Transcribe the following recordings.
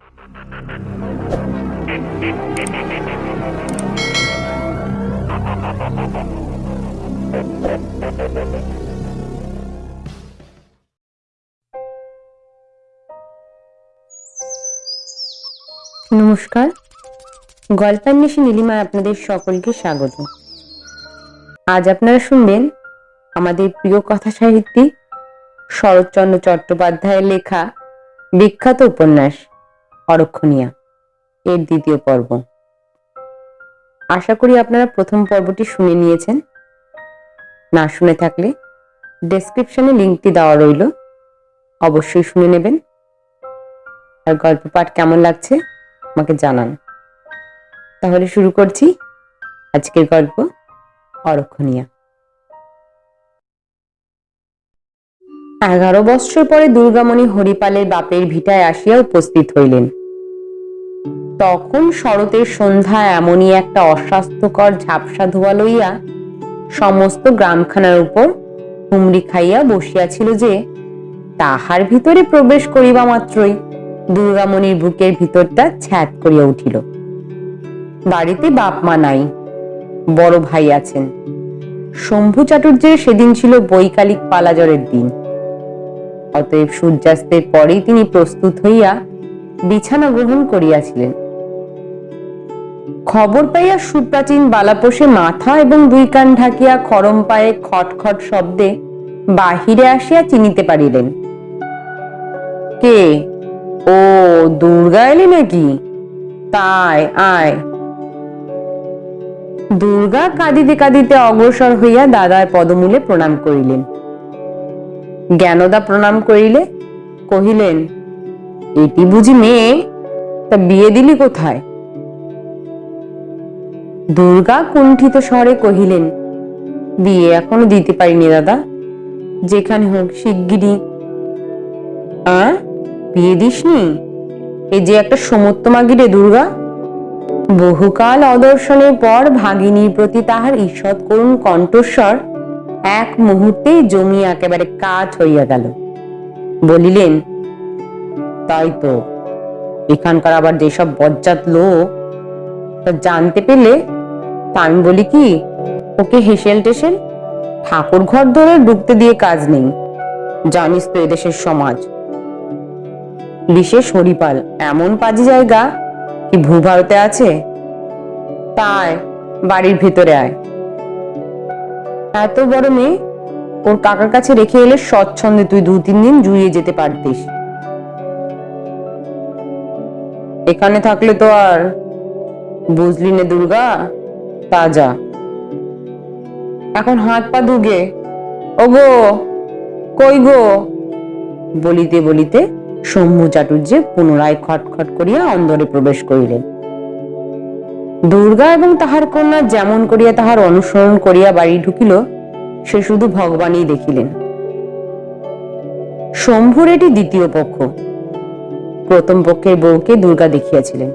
নমস্কার। গল্পান্বেষী নীলিমায় আপনাদের সকলকে স্বাগত। আজ আপনারা শুনবেন আমাদের প্রিয় কথা সাহিত্যিক শরৎচন্দ্র চট্টোপাধ্যায়ের লেখা বিখ্যাত উপন্যাস। অরক্ষণীয়া। এর দ্বিতীয় পর্ব। আশা করি আপনারা প্রথম পর্বটি শুনে নিয়েছেন। না শুনে থাকলে ডেসক্রিপশনে লিঙ্কটি দেওয়া রইল। অবশ্যই শুনে নেবেন। আর গল্প পাঠ কেমন লাগছে আমাকে জানান। তাহলে শুরু করছি আজকের গল্প অরক্ষণীয়া। এগারো বৎসর পরে দুর্গামণি হরিপালের বাপের ভিটায় আসিয়া উপস্থিত হইলেন। তখন শরতের সন্ধ্যা এমনই একটা অস্বাস্থ্যকর ঝাপসা ধোয়া লইয়া সমস্ত গ্রামখানার উপর হুমড়ি খাইয়া বসিয়াছিল যে, তাহার ভিতরে প্রবেশ করিবা মাত্রই দুর্গামণির বুকের ভিতরটা ছ্যাদ করিয়া উঠিল। বাড়িতে বাপ মা নাই, বড় ভাই আছেন। শম্ভু চাটুর্যের সেদিন ছিল বৈকালিক পালাজরের দিন। অতএব সূর্যাস্তের পরেই তিনি প্রস্তুত হইয়া বিছানা গ্রহণ করিয়াছিলেন। খবর পাইয়া সুপ্রাচীন বালাপোষে মাথা এবং দুই কান ঢাকিয়া খরম পায়ে খটখট শব্দে বাহিরে আসিয়া চিনিতে পারিলেন। কে? ও, দুর্গা এলি নাকি? তাই, আয়। দুর্গা কাঁদিতে কাঁদিতে অগ্রসর হইয়া দাদার পদমূলে প্রণাম করিলেন। জ্ঞানদা প্রণাম করিলে, কহিলেন, এটি বুঝি মেয়ে? তা বিয়ে দিলি কোথায়? দুর্গা কুণ্ঠিত স্বরে কহিলেন, বিয়ে এখনও দিতে পারিনি দাদা। যেখানে হোক শিগগিরই। আ বিয়ে দিসনি? এই যে একটা সমত্তমাগি মাগিরে দুর্গা। বহুকাল অদর্শনের পর ভাগিনীর প্রতি তাহার ঈষৎ করুণ কণ্ঠস্বর এক মুহূর্তেই জমি একেবারে কাজ হইয়া গেল। বলিলেন, তাই তো, এখানকার আবার যেসব বজ্জাত লোক, তা জানতে পেলে তা আমি বলি কি, ওকে হেসেল টেসেল, ঠাকুর ঘর ধরে ঢুকতে দিয়ে কাজ নেই। জানিস তো এদেশের সমাজ। বিশেষ হরিপাল, এমন পাজি জায়গা কি ভূভারতে আছে? তাই, বাড়ির ভিতরে আয়। এত বড় মেয়ে, ওর কাকার কাছে রেখে এলে স্বচ্ছন্দে তুই দু তিন দিন জুড়িয়ে যেতে পারতিস। এখানে থাকলে তো আর বুঝলি নে দুর্গা। তা যা এখন হাত পা ধুগে। ও গো কই গো? বলিতে বলিতে শম্ভু চাটুর্যে পুনরায় খটখট করিয়া অন্দরে প্রবেশ করিলেন। দুর্গা এবং তাহার কন্যা যেমন করিয়া তাহার অনুসরণ করিয়া বাড়ি ঢুকিল, সে শুধু ভগবানই দেখিলেন। শম্ভুর এটি দ্বিতীয় পক্ষ। প্রথম পক্ষের বউকে দুর্গা দেখিয়াছিলেন,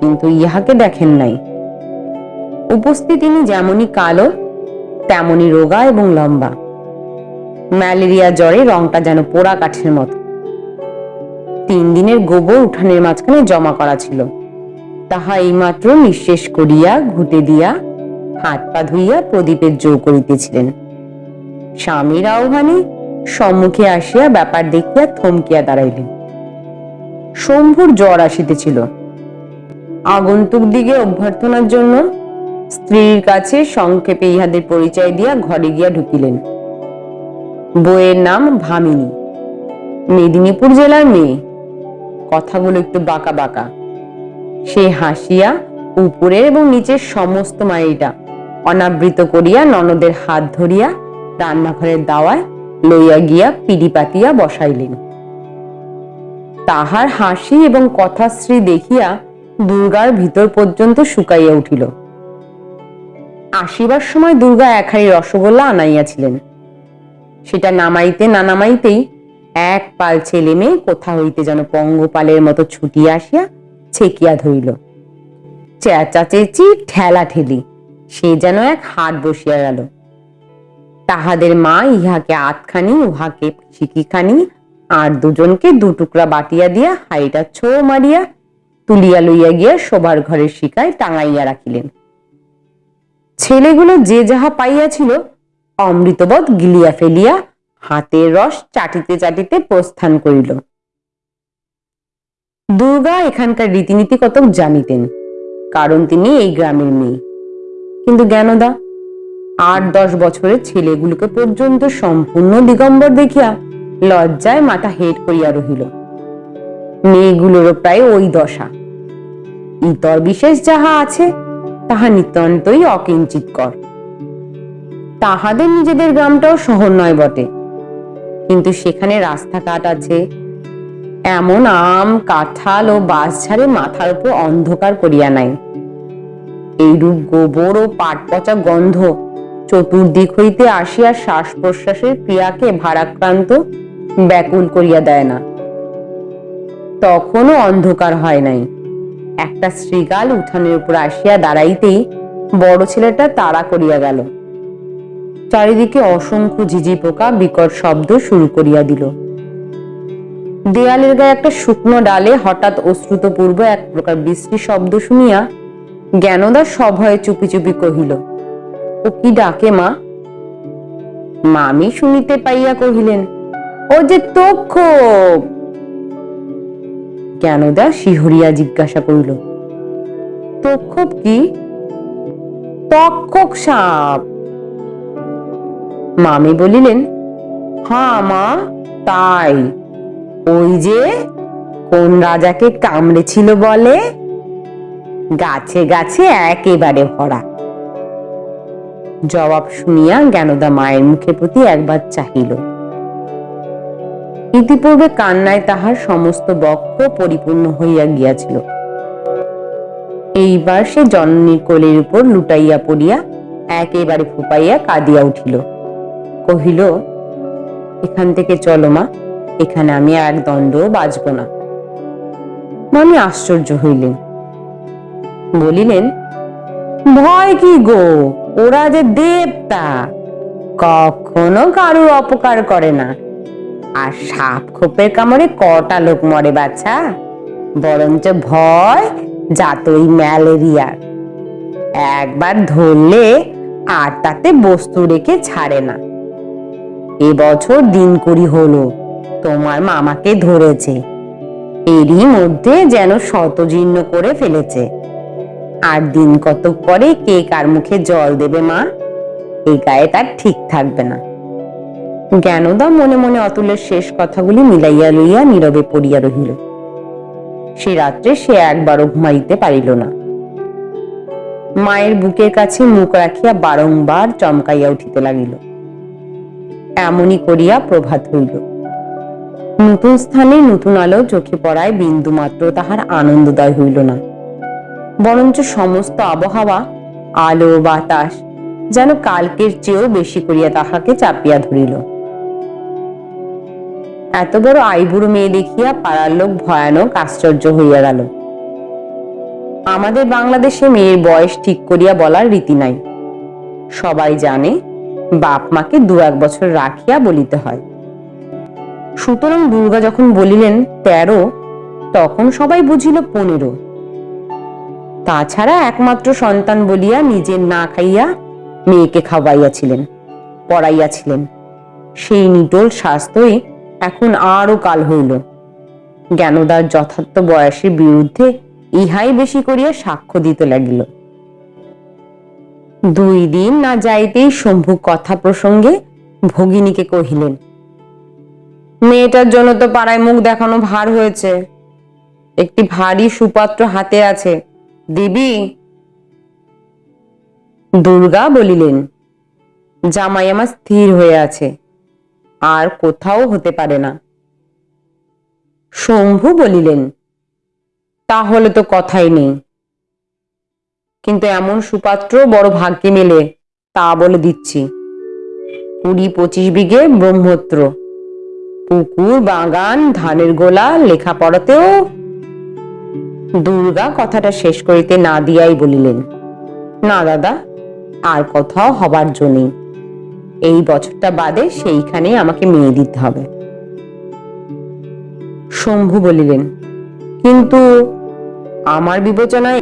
কিন্তু ইহাকে দেখেন নাই। উপস্থিত যেমনই কালো, তেমনই রোগা এবং লম্বা। ম্যালেরিয়া জ্বরে রংটা যেন পোড়া কাঠের মতো। তিন দিনের গোবর উঠানের মাঝখানে জমা করা ছিল। তাহা এইমাত্র নিঃশেষ করিয়া, ঘুটে দিয়া, হাত পা ধুইয়া প্রদীপের জো করিতেছিলেন। স্বামীর আহ্বানে সম্মুখে আসিয়া ব্যাপার দেখিয়া থমকিয়া দাঁড়াইলেন। শম্ভুর জ্বর আসিতেছিল। আগন্তুক দিকে অভ্যর্থনার জন্য স্ত্রীর কাছে সংক্ষেপে ইহাদের পরিচয় দিয়া ঘরে গিয়া ঢুকিলেন। বইয়ের নাম ভামিনী। মেদিনীপুর জেলার মেয়ে। কথাগুলো একটু বাঁকা বাঁকা। সে হাসিয়া উপরের এবং নিচের সমস্ত মায়েরা অনাবৃত করিয়া ননদের হাত ধরিয়া রান্নাঘরের দাওয়ায় লইয়া গিয়া পিড়ি পাতিয়া বসাইলেন। তাহার হাসি এবং কথাশ্রী দেখিয়া দুর্গার ভিতর পর্যন্ত শুকাইয়া উঠিল। আসিবার সময় দুর্গা এক রসগোল্লা আনাইয়াছিলেন। সেটা নামাইতে না নামাইতেই এক পাল ছেলে মেয়ে কোথা হইতে যেন পঙ্গপালের মতো ছুটিয়া আসিয়া ছেকিয়া ধরিল। চেঁচা চেঁচি, ঠেলা ঠেলি, সে যেন এক হাট বসিয়া গেল। তাহাদের মা ইহাকে আতখানি উহাকে শিকিখানি আর দুজনকে দু টুকরা বাটিয়া দিয়া হাড়িটা ছো মারিয়া তুলিয়া লইয়া গিয়া শোবার ঘরের শিকায় টাঙাইয়া রাখিলেন। ছেলেগুলো যে যাহা পাইয়াছিল অমৃতবৎ গিলিয়া ফেলিয়া হাতের রস চাটিতে চাটিতে প্রস্থান করিল। দুর্গা এখানকার রীতিনীতি কতক জানিতেন, কারণ তিনি এই গ্রামের মেয়ে। কিন্তু জ্ঞানদা, আট দশ বছরের ছেলেগুলোকে পর্যন্ত সম্পূর্ণ দিগম্বর দেখিয়া লজ্জায় মাথা হেট করিয়া রহিল। মেয়েগুলোরও প্রায় ওই দশা। ইতর বিশেষ যাহা আছে তাহা নিতান্তই অকিঞ্চিতকর তাহাদের নিজেদের গ্রামটাও শহর নয় বটে। কিন্তু সেখানে রাস্তাঘাট আছে। এমন আম, কাঁঠাল ও বাঁশঝাড়ে মাথার উপর অন্ধকার করিয়া নাই। এইরূপ গোবর ও পাট পচা গন্ধ চতুর্দিক হইতে আসিয়া শ্বাস প্রশ্বাসের ক্রিয়াকে ভারাক্রান্ত, ব্যাকুল করিয়া দেয় না। তখনও অন্ধকার হয় নাই। একটা শ্রীগাল উঠানের উপর আসিয়া দাঁড়াইতেই বড় ছেলেটা তাড়া করিয়া গেল। চারিদিকে অসংখ্য ঝিঝি পোকা বিকট শব্দ শুরু করিয়া দিল। দেয়ালের গায়ে একটা শুকনো ডালে হঠাৎ অশ্রুতপূর্ব এক প্রকার বৃষ্টি শব্দ শুনিয়া জ্ঞানদা সভয়ে চুপি চুপি কহিল, ও কি ডাকে মা? মামি শুনিতে পাইয়া কহিলেন, ও যে তক্ষক জ্ঞানদা শিহরিয়া জিজ্ঞাসা করিল। তক্ষক কি? তক্ষক সাপ। মামি বলিলেন হ্যাঁ মা, তাই। ওই যে কোন রাজাকে কামড়েছিল বলে? গাছে গাছে একেবারে ভরা। জবাব শুনিয়া জ্ঞানদা মায়ের মুখের প্রতি একবার চাহিল। ইতিপূর্বে কান্নায় তাহার সমস্ত বক্ষ পরিপূর্ণ হইয়া গিয়াছিল। এইবার সে জননীর কোলের উপর লুটাইয়া পড়িয়া একেবারে ফুপাইয়া কাঁদিয়া উঠিল। কহিল, এখান থেকে চলো মা, এখানে আমি এক দণ্ডও বাঁচব না। মামি আশ্চর্য হইলেন। বলিলেন, ভয় কি গো? ওরা যে দেবতা, কখনো কারুর অপকার করে না। আর সাপ খোপের কামড়ে কটা লোক মরে বাচ্চা বরঞ্চ ভয় যাতই ম্যালেরিয়ার একবার ধরলে আর তাতে বস্তু রেখে ছাড়ে না। এবছর দিন কুড়ি হলো, তোমার মামাকে ধরেছে। এরই মধ্যে যেন শতজীর্ণ করে ফেলেছে। আর দিন কতক পরে কে কার মুখে জল দেবে মা? এই গায়ে তার ঠিক থাকবে না। জ্ঞানদা মনে মনে অতুলের শেষ কথাগুলি মিলাইয়া লইয়া নীরবে পড়িয়া রহিল। সে রাত্রে সে একবারও ঘুমাইতে পারিল না। মায়ের বুকের কাছে মুখ রাখিয়া বারংবার চমকাইয়া উঠিতে লাগিল। এমনই করিয়া প্রভাত হইল। নতুন স্থানে নতুন আলো চোখে পড়ায় বিন্দু মাত্র তাহার আনন্দদায় হইল না। বরঞ্চ সমস্ত আবহাওয়া, আলো, বাতাস যেন কালকের চেয়েও বেশি করিয়া তাহাকে চাপিয়া ধরিল। এত বড় আইবুড়ো মেয়ে দেখিয়া পাড়ার লোক ভয়ানক আশ্চর্য হইয়া গেল। আমাদের বাংলাদেশে মেয়ের বয়স ঠিক করিয়া বলার রীতি নাই। সবাই জানে বাপ মাকে দু এক বছর রাখিয়া বলিতে হয়। সুতরাং দুর্গা যখন বলিলেন তেরো, তখন সবাই বুঝিল পনেরো। তাছাড়া একমাত্র সন্তান বলিয়া নিজের না খাইয়া মেয়েকে খাওয়াইয়াছিলেন, পড়াইয়াছিলেন। সেই নিটোল স্বাস্থ্যই এখন আরও কাল হইল। জ্ঞানদার যথার্থ বয়সের বিরুদ্ধে ইহাই বেশি করিয়া সাক্ষ্য দিতে লাগিল। দুই দিন না যাইতেই শম্ভু কথা প্রসঙ্গে ভগিনীকে কহিলেন, মেয়েটার জন্য তো পাড়ায় মুখ দেখানো ভার হয়েছে। একটি ভারী সুপাত্র হাতে আছে। দিবি? দুর্গা বলিলেন, জামাই আমার স্থির হয়ে আছে। আর কোথাও হতে পারে না। শম্ভু বলিলেন, তাহলে তো কথাই নেই। কিন্তু এমন সুপাত্র বড় ভাগ্যে মেলে, তা বলে দিচ্ছি। কুড়ি পঁচিশ বিঘে ব্রহ্মত্র। পুকুর, বাগান, ধানের গোলা, লেখাপড়াতেও দুর্গা কথাটা শেষ করিতে না দিয়াই বলিলেন, না দাদা, আর কোথাও হবার জন্যই এই বছরটা বাদে সেইখানে আমাকে মেয়ে দিতে হবে। শম্ভু বলিলেন, কিন্তু আমার বিবেচনায়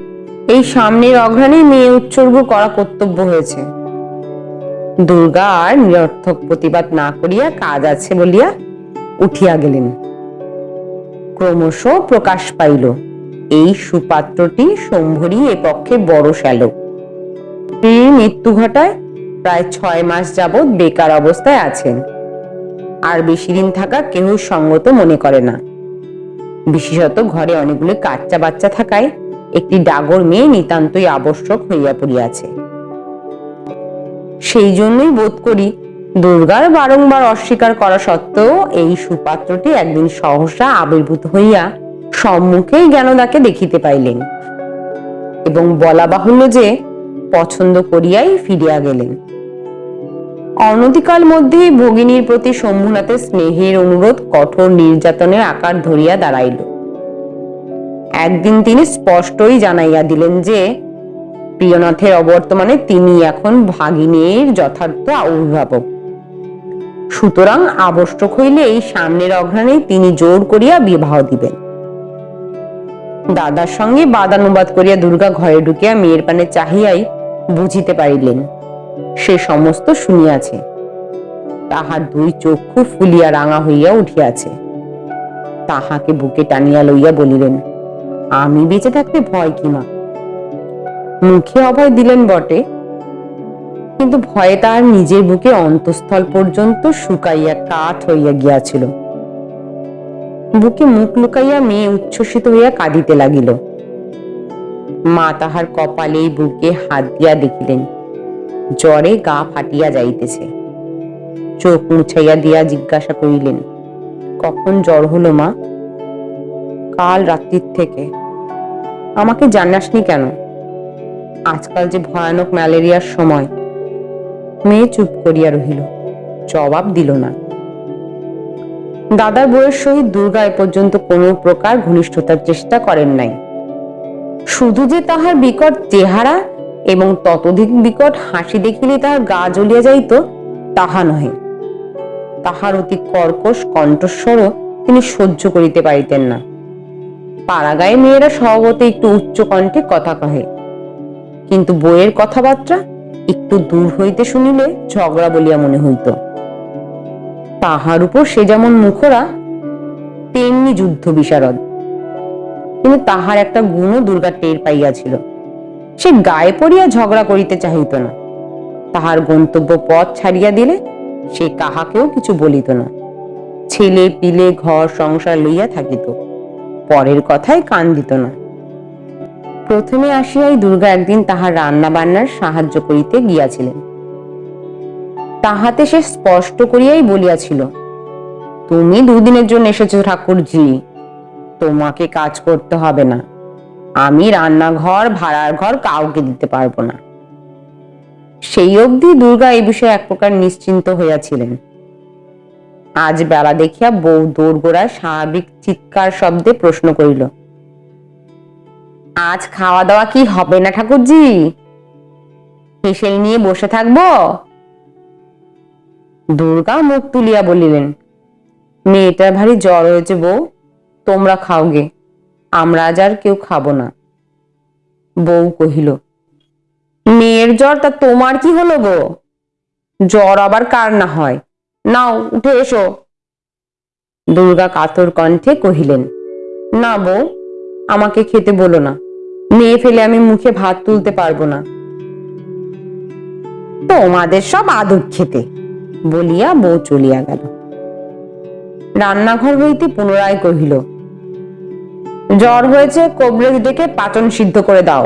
এই সামনের অঘ্রাণে মেয়ে উৎসর্গ করা কর্তব্য হয়েছে। দুর্গা আর নিরর্থক প্রতিবাদ না করিয়া কাজ আছে বলিয়া উঠিয়া গেলেন। ক্রমশ প্রকাশ পাইল, এই সুপাত্রটি শম্ভরী এ পক্ষে বড় শ্যালক। মৃত্যু ঘটায় প্রায় ছয় মাস যাবৎ বেকার অবস্থায় আছেন। আর বেশি দিন থাকা কেহ সঙ্গত মনে করে না। বিশেষত ঘরে অনেকগুলি কাচ্চা বাচ্চা থাকায় একটি ডাগর মেয়ে নিতান্তই আবশ্যক হইয়া পড়িয়াছে। সেই জন্যই বোধ করি দুর্গার বারংবার অস্বীকার করা সত্ত্বেও এই সুপাত্রটি একদিন সহসা আবির্ভূত হইয়া সম্মুখেই জ্ঞানদাকে দেখিতে পাইলেন। এবং বলা বাহুল্য যে পছন্দ করিয়াই ফিরিয়া গেলেন। অনতিকাল মধ্যেই ভগিনীর প্রতি শম্ভুনাথের স্নেহের অনুরোধ, কঠোর নির্যাতনের আকার ধরিয়া দাঁড়াইল। একদিন তিনি স্পষ্টই জানাইয়া দিলেন যে, প্রিয়নাথের অবর্তমানে তিনি এখন ভাগিনীর যথার্থ অভিভাবক সুতরাং আবশ্যক হইলে এই সামনের অঘ্রাণে তিনি জোর করিয়া বিবাহ দিবেন। দাদার সঙ্গে বাদানুবাদ করিয়া দুর্গা ঘরে ঢুকিয়া মেয়ের পানে চাহিয়াই বুঝিতে পারিলেন। সে সমস্ত শুনিয়াছে। তাহার দুই চক্ষু ফুলিয়া রাঙা হইয়া উঠিয়াছে। তাহাকে বুকে টানিয়া লইয়া বলিলেন, আমি বেঁচে থাকতে ভয় কি মা? মুখে অভয় দিলেন বটে। কিন্তু ভয়ে তার নিজের বুকে অন্তঃস্থল পর্যন্ত শুকাইয়া কাঠ হইয়া গিয়াছিল। বুকে মুখ লুকাইয়া মেয়ে উচ্ছ্বসিত হইয়া কাঁদিতে লাগিল। মা তাহার কপালে বুকে হাত দিয়া দেখিলেন। জ্বরে গা ফাটিয়া যাইতেছে। চোখ মুছাইয়া দিয়া জিজ্ঞাসা করিলেন, কখন জ্বর হলো মা? কাল রাত্রির থেকে। আমাকে জানাসনি কেন? আজকাল যে ভয়ানক ম্যালেরিয়ার সময়। মেয়ে চুপ করিয়া রহিল, জবাব দিল না। দাদার বউয়ের সহিত দুর্গা এ পর্যন্ত কোনো প্রকার ঘনিষ্ঠতার চেষ্টা করেন নাই। শুধু যে তাহার বিকট চেহারা এবং ততোধিক বিকট হাসি দেখিলে তাহার গা জ্বলিয়া যাইত, তাহা নহে। তাহার অতি কর্কশ কণ্ঠস্বরও তিনি সহ্য করিতে পারিতেন না। পাড়াগায়ে মেয়েরা স্বভাবত একটু উচ্চ কণ্ঠে কথা কহে। কিন্তু বইয়ের কথাবার্তা একটু দূর হইতে শুনিলে ঝগড়া বলিয়া মনে হইত। তাহার উপর সে যেমন মুখরা, তেমনি যুদ্ধ বিশারদ কিন্তু তাহার একটা গুণও দুর্গা টের পাইয়াছিল। সে গায়ে পড়িয়া ঝগড়া করিতে চাহিত না। তাহার গন্তব্য পথ ছাড়িয়া দিলে সে কাহাকেও কিছু বলিত না। ছেলে পিলে ঘর সংসার লইয়া থাকিত, পরের কথায় কান দিত না। প্রথমে আসিয়াই দুর্গা একদিন তাহার রান্না বান্নার সাহায্য করিতে গিয়াছিলেন। তাহাতে সে স্পষ্ট করিয়াই বলিয়াছিল, তুমি দুদিনের জন্য এসেছ ঠাকুরজি, তোমাকে কাজ করতে হবে না। আমি রান্নাঘর, ভাড়ার ঘর কাউকে দিতে পারব না। সেই অবধি দুর্গা এই বিষয়ে এক প্রকার নিশ্চিন্ত হইয়াছিলেন। আজ বেলা দেখিয়া বউ দোরগোড়ায় স্বাভাবিক চিৎকার শব্দে প্রশ্ন করিল, আজ খাওয়া দাওয়া কি হবে না, ঠাকুরজি? হেসেল নিয়ে বসে থাকব? দুর্গা মুখ তুলিয়া বলিলেন, মেয়েটার ভারী জ্বর হয়েছে বউ, তোমরা খাওগে। আমরা আজ আর কেউ খাব না। বউ কহিল, মেয়ের জ্বর, তা তোমার কি হলো গো? জ্বর আবার কার না হয়? নাও, উঠে এসো। দুর্গা কাতর কণ্ঠে কহিলেন, না বউ, আমাকে খেতে বলো না। মেয়ে ফেলে আমি মুখে ভাত তুলতে পারব না। তোমাদের সব আদর খেতে। বলিয়া বউ চলিয়া গেল। রান্নাঘর হইতে পুনরায় কহিল জ্বর হয়েছে কবরেজ ডেকে পাচন সিদ্ধ করে দাও।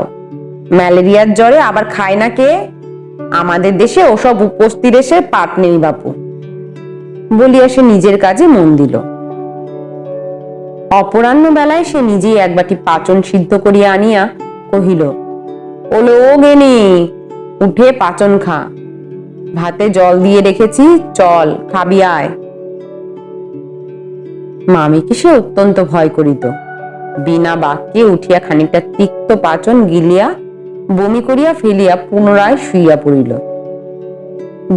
ম্যালেরিয়ার জ্বরে আবার খায় না কে? আমাদের দেশে ওসব উপস্থিত এসে পাট নেই বাপু। বলিয়া সে নিজের কাজে মন দিল। অপরাহ্ন বেলায় সে নিজেই এক বাটি পাচন সিদ্ধ করিয়া আনিয়া কহিল, ওলো ও গেনি, উঠে পাচন খা। ভাতে জল দিয়ে রেখেছি, চল, খাবি আয়। মামিকে সে অত্যন্ত ভয় করিত। বিনা বাক্যে উঠিয়া খানিকটা তিক্ত পাচন গিলিয়া বমি করিয়া ফেলিয়া পুনরায় শুইয়া পড়িল।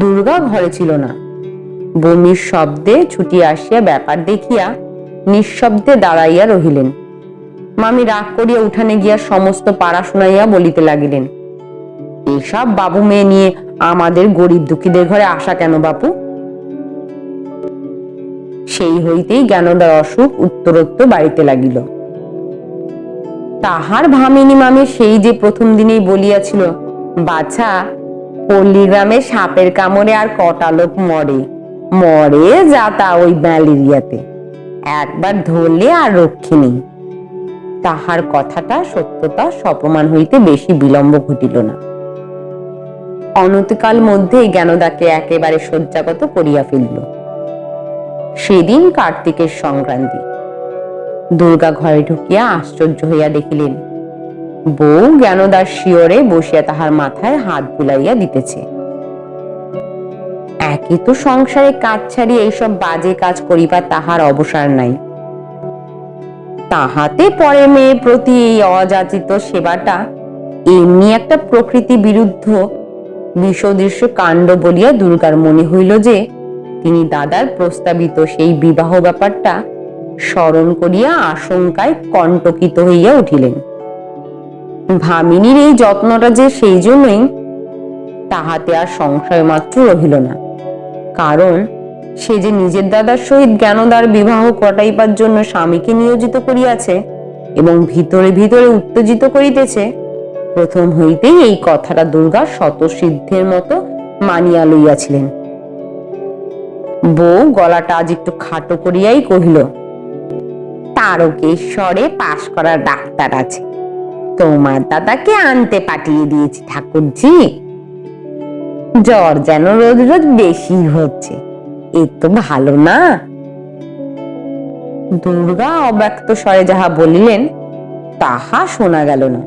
দুর্গা ঘরে ছিল না। বমির শব্দে ছুটি আসিয়া ব্যাপার দেখিয়া নিঃশব্দে দাঁড়াইয়া রহিলেন। মামি রাগ করিয়া উঠানে গিয়া সমস্ত পাড়া শুনাইয়া বলিতে লাগিলেন, এসব বাবু মেয়ে নিয়ে আমাদের গরিব দুঃখীদের ঘরে আসা কেন বাপু? সেই হইতেই জ্ঞানদার অসুখ উত্তরোত্তর বাড়িতে লাগিল। তাহার ভামিনী মামি সেই যে প্রথম দিনেই বলিয়াছিল, বাছা, পল্লীগ্রামে সাপের কামড়ে আর কটা লোক মরে। মরে যা তা ওই ম্যালেরিয়াতে। একবার ধরলে আর রক্ষী নেই তাহার কথাটা, সত্যতা, সপমান হইতে বেশি বিলম্ব ঘটিল না। অনতিকাল মধ্যেই জ্ঞানদাকে একেবারে শয্যাগত করিয়া ফেলিল। সেদিন কার্তিকের সংক্রান্তি। দুর্গা ঘরে ঢুকিয়া আশ্চর্য হইয়া দেখিলেন। বউ জ্ঞানদার শিওরে বসিয়া তাহার মাথায় হাত বুলাইয়া দিতেছে। একই তো সংসারে কাজ ছাড়িয়ে এইসব বাজে কাজ করিবার তাহার অবসর নাই। তাহাতে পরে মেয়ে প্রতি এই অযাচিত সেবাটা এমনি একটা প্রকৃতি বিরুদ্ধ বিষদৃশ্য কাণ্ড বলিয়া দুর্গার মনে হইল যে, তিনি দাদার প্রস্তাবিত সেই বিবাহ ব্যাপারটা স্মরণ করিয়া আশঙ্কায় কণ্টকিত হইয়া উঠিলেন। ভামিনীর এই যত্নটা যে সেই জন্যই, তাহাতে আর সংশয় মাত্র রহিল না। কারণ, সে যে নিজের দাদার সহিত জ্ঞানদার বিবাহ কটাইবার জন্য স্বামীকে নিয়োজিত করিয়াছে এবং ভিতরে ভিতরে উত্তেজিত করিতেছে, প্রথম হইতেই এই কথাটা দুর্গা শতসিদ্ধের মতো মানিয়া লইয়াছিলেন। বউ গলাটা আজ একটু খাটো করিয়াই কহিল তারকেশ্বরে পাশ করা ডাক্তার আছে। তোমার দাদাকে আনতে পাঠিয়ে দিয়েছি, ঠাকুরজি। জ্বর যেন রোজ রোজ বেশি হচ্ছে, এ তো ভালো না। দুর্গা অব্যক্ত স্বরে যাহা বলিলেন, তাহা শোনা গেল না।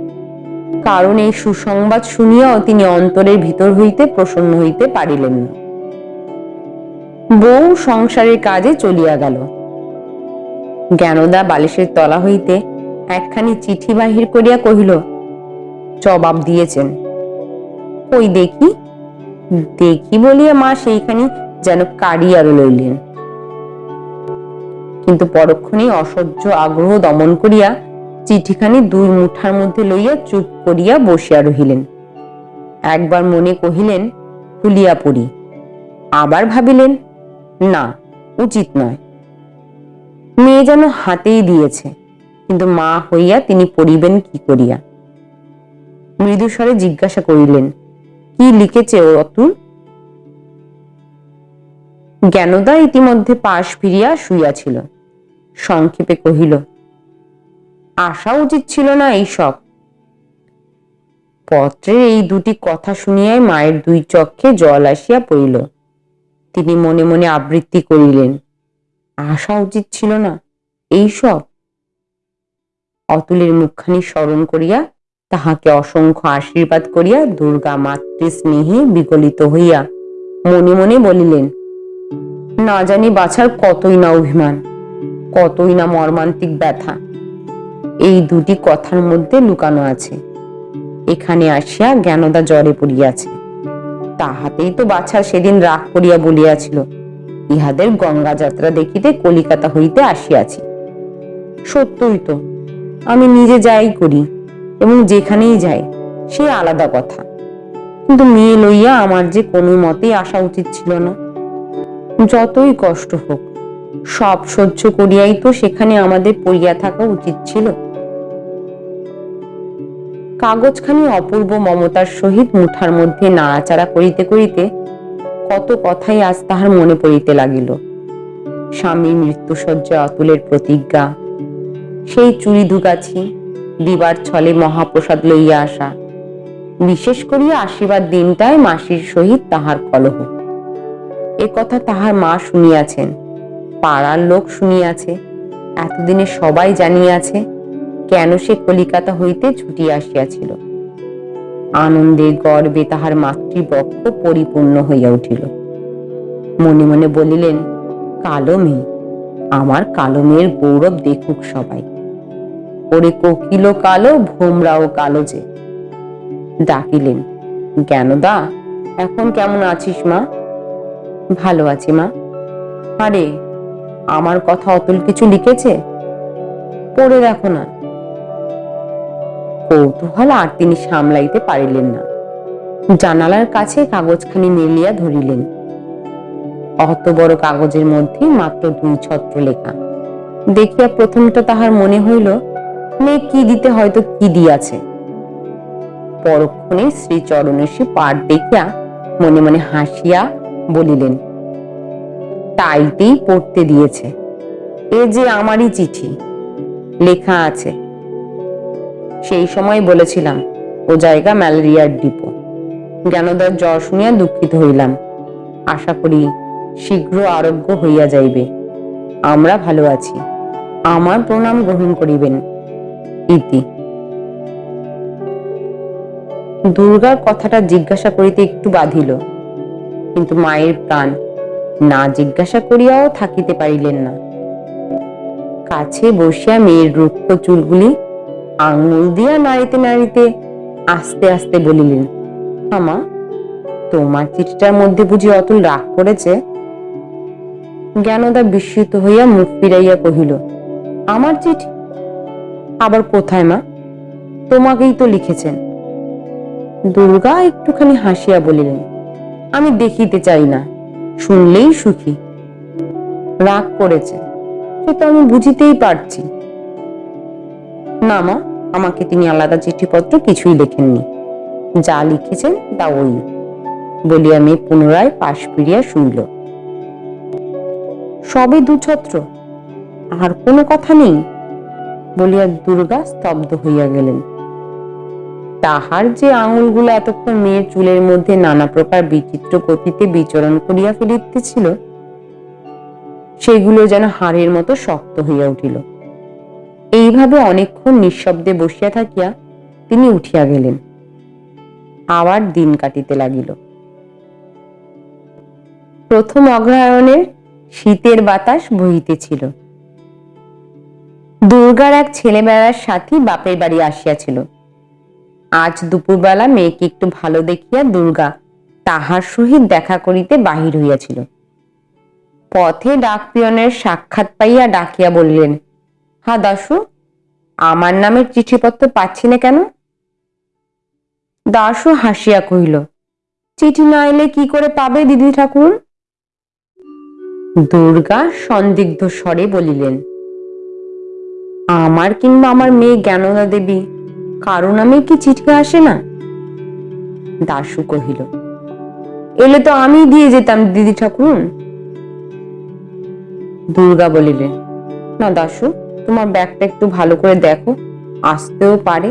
কারণ এই সুসংবাদ শুনিয়াও তিনি অন্তরের ভিতর হইতে প্রসন্ন হইতে পারিলেন না। বউ সংসারের কাজে চলিয়া গেল। জ্ঞানদা বালিশের তলা হইতে একখানি চিঠি বাহির করিয়া কহিল, জবাব দিয়েছেন। ওই দেখি? দেখি বলিয়া মা সেইখানি যেন কাড়িয়া লইলেন। কিন্তু পরক্ষণেই অসহ্য আগ্রহ দমন করিয়া চিঠিখানি দুই মুঠার মধ্যে লইয়া চুপ করিয়া বসিয়া রহিলেন। একবার মনে কহিলেন খুলিয়া পড়ি আবার ভাবিলেন, না, উচিত নয়। মেয়ে যেন হাতেই দিয়েছে। কিন্তু মা হইয়া তিনি পড়িবেন কি করিয়া? মৃদুস্বরে জিজ্ঞাসা করিলেন, কি লিখেছে ও অতুল? জ্ঞানদা ইতিমধ্যে পাশ ফিরিয়া শুইয়াছিল। সংক্ষেপে কহিল আসা উচিত ছিল না এইসব পত্রের এই দুটি কথা শুনিয়াই মায়ের দুই চক্ষে জল আসিয়া পড়িল। তিনি মনে মনে আবৃত্তি করিলেন আসা উচিত ছিল না। এইসব। অতুলের মুখখানি স্মরণ করিয়া তাহাকে অসংখ্য আশীর্বাদ করিয়া দুর্গা মাতৃ স্নেহে বিগলিত হইয়া মনে মনে বলিলেন, না জানি বাছার কতই না অভিমান, কতই না মর্মান্তিক ব্যথা। এই দুটি কথার মধ্যে লুকানো আছে। এখানে আসিয়া জ্ঞানদা জ্বরে পড়িয়াছে। তাহাতেই তো বাছা সেদিন রাগ করিয়া বলিয়াছিল ইহাদের গঙ্গা যাত্রা দেখিতে কলিকাতা হইতে আসিয়াছি। সত্যই তো, আমি নিজে যাই করি এবং যেখানেই যাই, সে আলাদা কথা। কিন্তু মেয়ে লইয়া আমার যে কোনো মতেই আসা উচিত ছিল না। যতই কষ্ট হোক, সব সহ্য করিয়াই তো সেখানে আমাদের পড়িয়া থাকা উচিত ছিল। কাগজখানি অপূর্ব মমতার সহিত মুঠার মধ্যে নাড়াচাড়া করিতে করিতে কত কথাই আজ তাহার মনে পড়িতে লাগিল। স্বামীর মৃত্যুসজ্জা অতুলের প্রতিজ্ঞা, সেই চুরি ধুকাছি দিবার ছলে মহাপ্রসাদ লইয়া আসা, বিশেষ করিয়া আশীর্বাদ দিনটায় মাসির সহিত তাহার কলহ। এ কথা তাহার মা শুনিয়াছেন, পাড়ার লোক শুনিয়াছে, এতদিনে সবাই জানিয়াছে, কেন সে কলিকাতা হইতে ছুটিয়া আসিয়াছিল। আনন্দে গর্বে তাহার মাতৃবক্ষ পরিপূর্ণ হইয়া উঠিল। মনে মনে বলিলেন, কালো মেয়ে, আমার কালো মেয়ের গৌরব দেখুক সবাই। ওরে কোকিল কালো, ভোমরাও কালো যে। ডাকিলেন, জ্ঞানদা, এখন কেমন আছিস মা? ভালো আছি মা। আরে, আমার কথা অতুল কিছু লিখেছে? পড়ে দেখো না। কৌতূহল আর তিনি সামলাইতে পারিলেন না। জানালার কাছে কাগজখানি মেলিয়া ধরিলেন। অত বড় কাগজের মধ্যে মাত্র দুই ছত্র লেখা দেখিয়া প্রথমটা তাহার মনে হইল মেয়ে কি দিতে হয়তো কি দিয়াছে? পরক্ষণে শ্রী চরণেশী পাঠ দেখিয়া মনে মনে হাসিয়া বলিলেন, তাইতেই পড়তে দিয়েছে। এ যে আমারই চিঠি। লেখা আছে সেই সময় বলেছিলাম, ও জায়গা ম্যালেরিয়ার ডিপো। জ্ঞানোদয়ের জ্বর শুনিয়া দুঃখিত হইলাম। আশা করি শীঘ্র আরোগ্য হইয়া যাইবে। আমরা ভালো আছি। আমার প্রণাম গ্রহণ করিবেন। ইতি। দুর্গার কথাটা জিজ্ঞাসা করিতে একটু বাধিল, কিন্তু মায়ের প্রাণ না জিজ্ঞাসা করিয়াও থাকিতে পারিলেন না। কাছে বসিয়া মেয়ের রুক্ষ চুলগুলি আঙুল দিয়া নাড়িতে নাড়িতে আস্তে আস্তে বলিলেন আমা তোমার চিঠিটার মধ্যে বুঝি অতুল রাগ করেছে? জ্ঞানদা বিস্মিত হইয়া মুখ ফিরাইয়া কহিল, আমার চিঠি? আবার কোথায়, মা? তোমাকেই তো লিখেছেন। দুর্গা একটুখানি হাসিয়া বলিলেন, আমি দেখিতে চাই না, শুনলেই সুখী। রাগ করেছে, সে তো আমি বুঝিতেই পারছি। না, মা আমাকে তিনি আলাদা চিঠিপত্র কিছুই লেখেননি। যা লিখেছেন তা ওই, বলিয়া মেয়ে পুনরায় পাশ ফিরিয়া শুইল। সবে দুছত্র, আর কোনো কথা নেই, বলিয়া দুর্গা স্তব্ধ হইয়া গেলেন। তাহার যে আঙুলগুলো এতক্ষণ মেয়ের চুলের মধ্যে নানা প্রকার বিচিত্র গতিতে বিচরণ করিয়া ফেলিতেছিল, সেগুলো যেন হাড়ের মতো শক্ত হইয়া উঠিল। এইভাবে অনেকক্ষণ নিঃশব্দে বসিয়া থাকিয়া তিনি উঠিয়া গেলেন। আবার দিন কাটিতে লাগিল। প্রথম অগ্রহায়ণের শীতের বাতাস বহিতেছিল। দুর্গার এক ছেলেবেলার সাথী বাপের বাড়ি আসিয়াছিল। আজ দুপুরবেলা মেয়েকে একটু ভালো দেখিয়া দুর্গা তাহার সহিত দেখা করিতে বাহির হইয়াছিল। পথে ডাকপিয়নের সাক্ষাৎ পাইয়া ডাকিয়া বলিলেন হা দাসু আমার নামের চিঠিপত্র পাচ্ছি না কেন? দাসু হাসিয়া কহিল, চিঠি না এলে কি করে পাবে দিদি ঠাকুর? দুর্গা সন্দিগ্ধ স্বরে বলিলেন, আমার কিংবা আমার মেয়ে জ্ঞানদা দেবী, কারও নামে কি চিঠি আসে না? দাশু কহিল, এলে তো আমি দিয়ে যেতাম দিদি ঠাকুর। দুর্গা বলিলেন, না দাশু তোমার ব্যাগটা একটু ভালো করে দেখো। আসতেও পারে।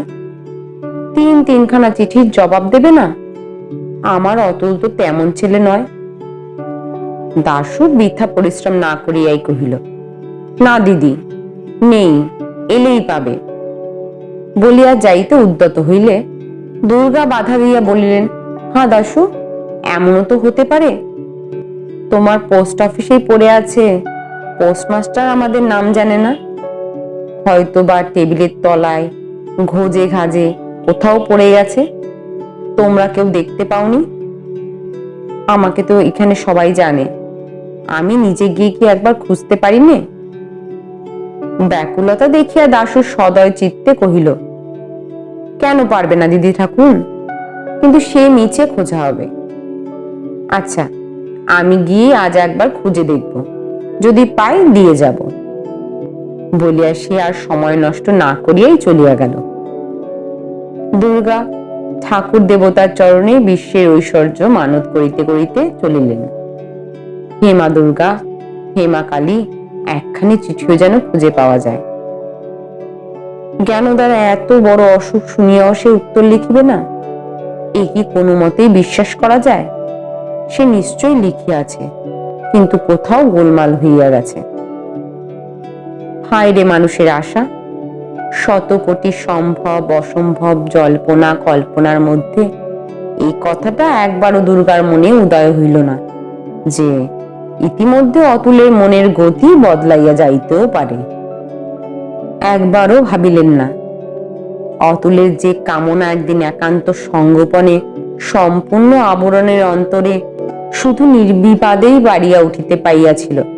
তিন তিনখানা চিঠির জবাব দেবে না? আমার অতুল তো তেমন ছেলে নয়। দাশু বৃথা পরিশ্রম না করিয়াই কহিল, না দিদি, নেই, এলেই পাবে। বলিয়া যাইতে উদ্যত হইলে দুর্গা বাধা দিয়া বলিলেন হ্যাঁ দাশু, এমনও তো হতে পারে। তোমার পোস্ট অফিসেই পড়ে আছে। পোস্টমাস্টার আমাদের নাম জানে না। হয়তো বা টেবিলের তলায়, ঘোজে ঘাজে কোথাও পড়ে গেছে। তোমরা কেউ দেখতে পাওনি? আমাকে তো এখানে সবাই জানে। আমি নিজে গিয়ে কি একবার খুঁজতে পারি নে ব্যাকুলতা দেখিয়া দাসু সদয় চিত্তে কহিল, কেন পারবে না দিদি ঠাকুর? কিন্তু সে নিচে খোঁজা হবে। আচ্ছা আমি গিয়ে আজ একবার খুঁজে দেখব। যদি পাই, দিয়ে যাব। বলিয়া সে আর সময় নষ্ট না করিয়াই চলিয়া গেল। দুর্গা ঠাকুর দেবতার চরণে বিশ্বের ঐশ্বর্য মানত করিতে করিতে চলিলেন। হেমা দুর্গা, হে মা কালী, একখানি চিঠিও যেন খুঁজে পাওয়া যায়। জ্ঞান দ্বারা এত বড় অসুখ শুনিয়াও সে উত্তর লিখিবে না। এ কি কোনো মতেই বিশ্বাস করা যায়? সে নিশ্চয়ই লিখিয়াছে, কিন্তু কোথাও গোলমাল হইয়া গেছে। হায় রে মানুষের আশা। শত কোটি সম্ভব, অসম্ভব জল্পনা, কল্পনার মধ্যে এই কথাটা একবারও দুর্গার মনে উদয় হইল না যে ইতিমধ্যে অতুলের মনের গতি বদলাইয়া যাইতেও পারে। একবারও ভাবিলেন না। অতুলের যে কামনা একদিন একান্ত সঙ্গোপনে, সম্পূর্ণ আবরণের অন্তরে শুধু নির্বিপাদেই বাড়িয়া উঠিতে পাইয়াছিল।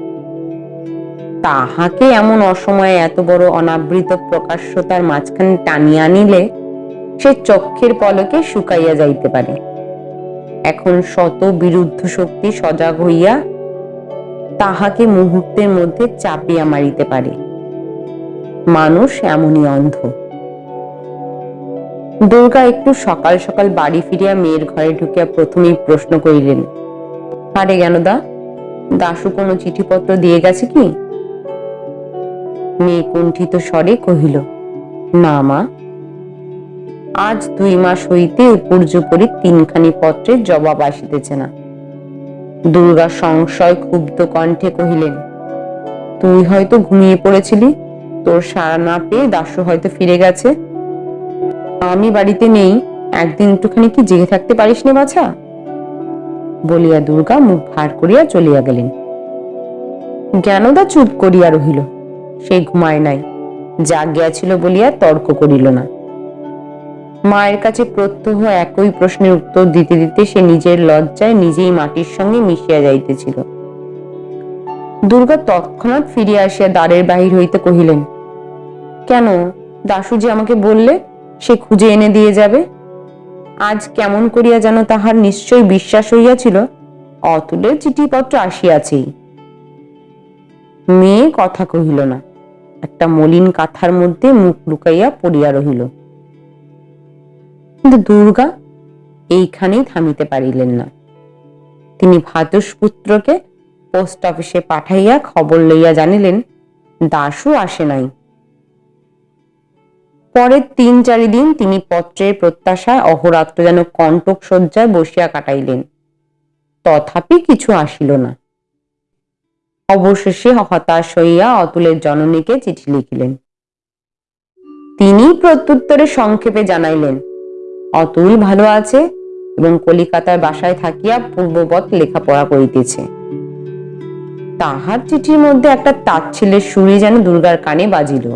তাহাকে এমন অসময়ে এত বড় অনাবৃত প্রকাশ্যতার মাঝখানে টানিয়া নিলে সে চক্ষের পলকে শুকাইয়া যাইতে পারে। এখন শত বিরুদ্ধ শক্তি সজাগ হইয়া তাহাকে মুহূর্তের মধ্যে চাপিয়া মারিতে পারে। মানুষ এমনই অন্ধ। দুর্গা একটু সকাল সকাল বাড়ি ফিরিয়া মেয়ের ঘরে ঢুকিয়া প্রথমেই প্রশ্ন করিলেন, আরে জ্ঞানদা দাশু কোনো চিঠিপত্র দিয়ে গেছে কি? মেয়ে কুণ্ঠিত স্বরে কহিল, না মা। আজ দুই মাস হইতে উপর্যুপরি তিনখানি পত্রের জবাব আসিতেছে না। দুর্গা সংশয় ক্ষুব্ধ কণ্ঠে কহিলেন, তুই হয়তো ঘুমিয়ে পড়েছিলি? তোর সারা না পেয়ে দাশু হয়তো ফিরে গেছে। আমি বাড়িতে নেই, একদিন একটুখানি কি জেগে থাকতে পারিস নে বাছা? বলিয়া দুর্গা মুখ ভার করিয়া চলিয়া গেলেন। জ্ঞানদা চুপ করিয়া রহিল। সে ঘুমায় নাই। জাগিয়াছিল বলিয়া তর্ক করিল না। মায়ের কাছে প্রত্যহ একই প্রশ্নের উত্তর দিতে দিতে সে নিজের লজ্জায় নিজেই মাটির সঙ্গে মিশিয়া যাইতেছিল। দুর্গা তৎক্ষণাৎ ফিরিয়া আসিয়া দ্বারের বাহির হইতে কহিলেন, কেন দাসুজি আমাকে বললে, সে খুঁজে এনে দিয়ে যাবে? আজ কেমন করিয়া যেন তাহার নিশ্চয় বিশ্বাস হইয়াছিল অতুলের চিঠিপত্র আসিয়াছেই মেয়ে কথা কহিল না। একটা মলিন কাথার মধ্যে মুখ লুকাইয়া পড়িয়া রহিল। কিন্তু দুর্গা এইখানেই থামিতে পারিলেন না। তিনি ভাতুষপুত্রকে পোস্ট অফিসে পাঠাইয়া খবর লইয়া জানিলেন দাসু আসে নাই। পরের তিন চারি দিন তিনি পত্রের প্রত্যাশায় অহরাত্র যেন কণ্টক শয্যায় বসিয়া কাটাইলেন। তথাপি কিছু আসিল না। অবশেষে হতাশ হইয়া অতুলের জননীকে চিঠি লিখিলেন। তিনি প্রত্যুত্তরে সংক্ষেপে জানাইলেন, অতুল ভালো আছে এবং কলিকাতার বাসায় থাকিয়া পূর্ববৎ লেখাপড়া করিতেছে। তাহার চিঠির মধ্যে একটা তাচ্ছিলের সুরে যেন দুর্গার কানে বাজিল।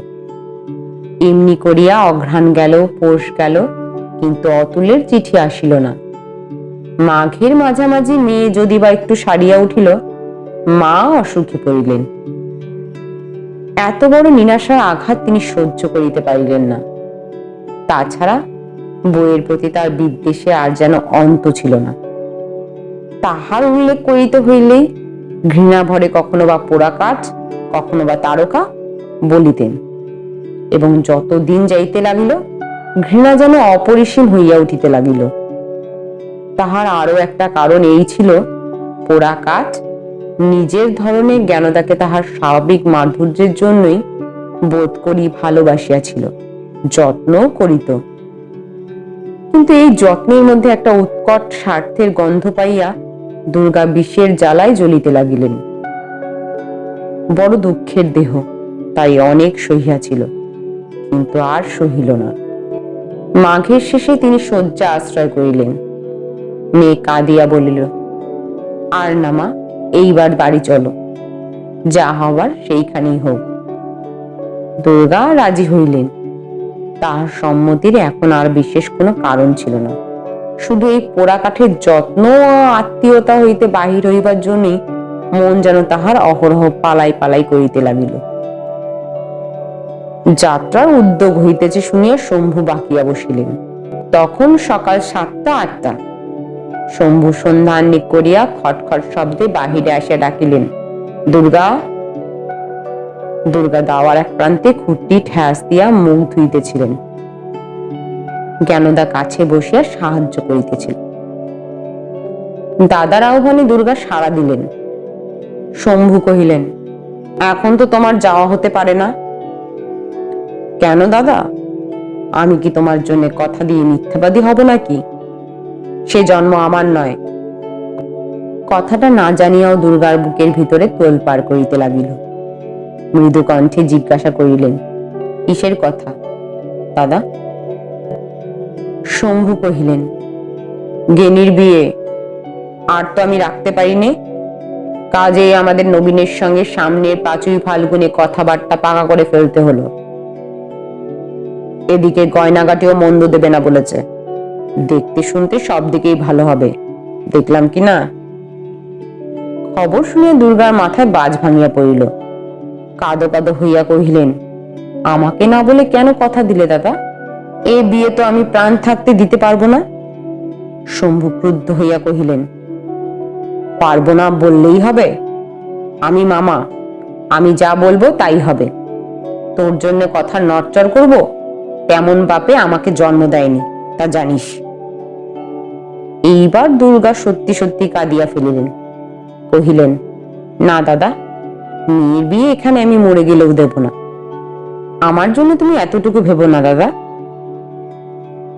এমনি করিয়া অঘ্রাণ গেল, পোষ গেল, কিন্তু অতুলের চিঠি আসিল না। মাঘের মাঝামাঝি মেয়ে যদি বা একটু সারিয়া উঠিল মা অসুখে পড়িলেন। এত বড় নিরাশার আঘাত তিনি সহ্য করিতে পারিলেন না। তাছাড়া বইয়ের প্রতি তার বিদ্বেষে আর যেন অন্ত ছিল না। তাহার উল্লেখ করিতে হইলেই ঘৃণা ভরে কখনো বা পোড়া কাঠ কখনো বা তারকা বলিতেন এবং যত দিন যাইতে লাগিল, ঘৃণা যেন অপরিসীম হইয়া উঠিতে লাগিল। তাহার আরও একটা কারণ এই ছিল পোড়া কাঠ নিজের ধরনের জ্ঞানদাকে তাহার স্বাভাবিক মাধুর্যের জন্যই বোধ করি ভালোবাসিয়াছিল যত্ন করিত। কিন্তু এই যত্নের মধ্যে একটা উৎকট স্বার্থের গন্ধ পাইয়া দুর্গা বিষের জ্বালায় জ্বলিতে লাগিলেন। বড় দুঃখের দেহ, তাই অনেক সহিয়াছিল, কিন্তু আর সহিল না। মাঘের শেষে তিনি শয্যা আশ্রয় করিলেন। মেয়ে কাঁদিয়া বলিল, আর নামা এইবার বাড়ি চলো। যা হবার সেইখানেই হোক। দুর্গা রাজি হইলেন। তাহার সম্মতির এখন আর বিশেষ কোনো কারণ ছিল না। শুধু এই পোড়া কাঠের যত্ন আত্মীয়তা হইতে বাহির হইবার জন্যই মন যেন তাহার অহরহ পালাই পালাই করিতে লাগিল। যাত্রার উদ্যোগ হইতেছে শুনিয়া শম্ভু বাকিয়া বসিলেন। তখন সকাল সাতটা আটটা শম্ভু সন্ধান করিয়া খটখট শব্দে বাহিরে আসিয়া ডাকিলেন, দুর্গা দুর্গা দাওয়ার এক প্রান্তে খুঁটি ঠ্যাস দিয়া মুখ ধুইতেছিলেন। জ্ঞানদা কাছে বসিয়া সাহায্য করিতেছিল দাদার আহ্বানে দুর্গা সাড়া দিলেন। শম্ভু কহিলেন, এখন তো তোমার যাওয়া হতে পারে না। কেন দাদা? আমি কি তোমার জন্য কথা দিয়ে মিথ্যাবাদী হব নাকি? সে জন্ম আমার নয়। কথাটা না জানিয়াও দুর্গার বুকের ভিতরে তোল পার করিতে লাগিল। মৃদু কণ্ঠে জিজ্ঞাসা করিলেন, কিসের কথা? দাদা? শম্ভু কহিলেন, গেনির বিয়ে। আর তো আমি রাখতে পারিনি। কাজে আমাদের নবীনের সঙ্গে সামনের পাঁচুই ফাল্গুনে কথাবার্তা পাকা করে ফেলতে হলো। এদিকে গয়নাগাটিও মন্দ দেবে না বলেছে। দেখতে শুনতে সব দিকেই ভালো হবে। দেখলাম কি না? খবর শুনে দুর্গার মাথায় বাজ ভাঙিয়া পড়িল। কাদো কাদো হইয়া কহিলেন, আমাকে না বলে কেন কথা দিলে দাদা? এ বিয়ে তো আমি প্রাণ থাকতে দিতে পারব না? শম্ভু ক্রুদ্ধ হইয়া কহিলেন, পারব না বললেই হবে। আমি মামা, আমি যা বলব তাই হবে। তোর জন্য কথা নটচর করব, তেমন বাপে আমাকে জন্ম দেয়নি, তা জানিস। এইবার দুর্গা সত্যি সত্যি কাঁদিয়া ফেলিলেন। কহিলেন, না দাদা, মেয়ের বিয়ে এখানে আমি মরে গেলেও দেব না। আমার জন্য তুমি এতটুকু ভেবো না দাদা।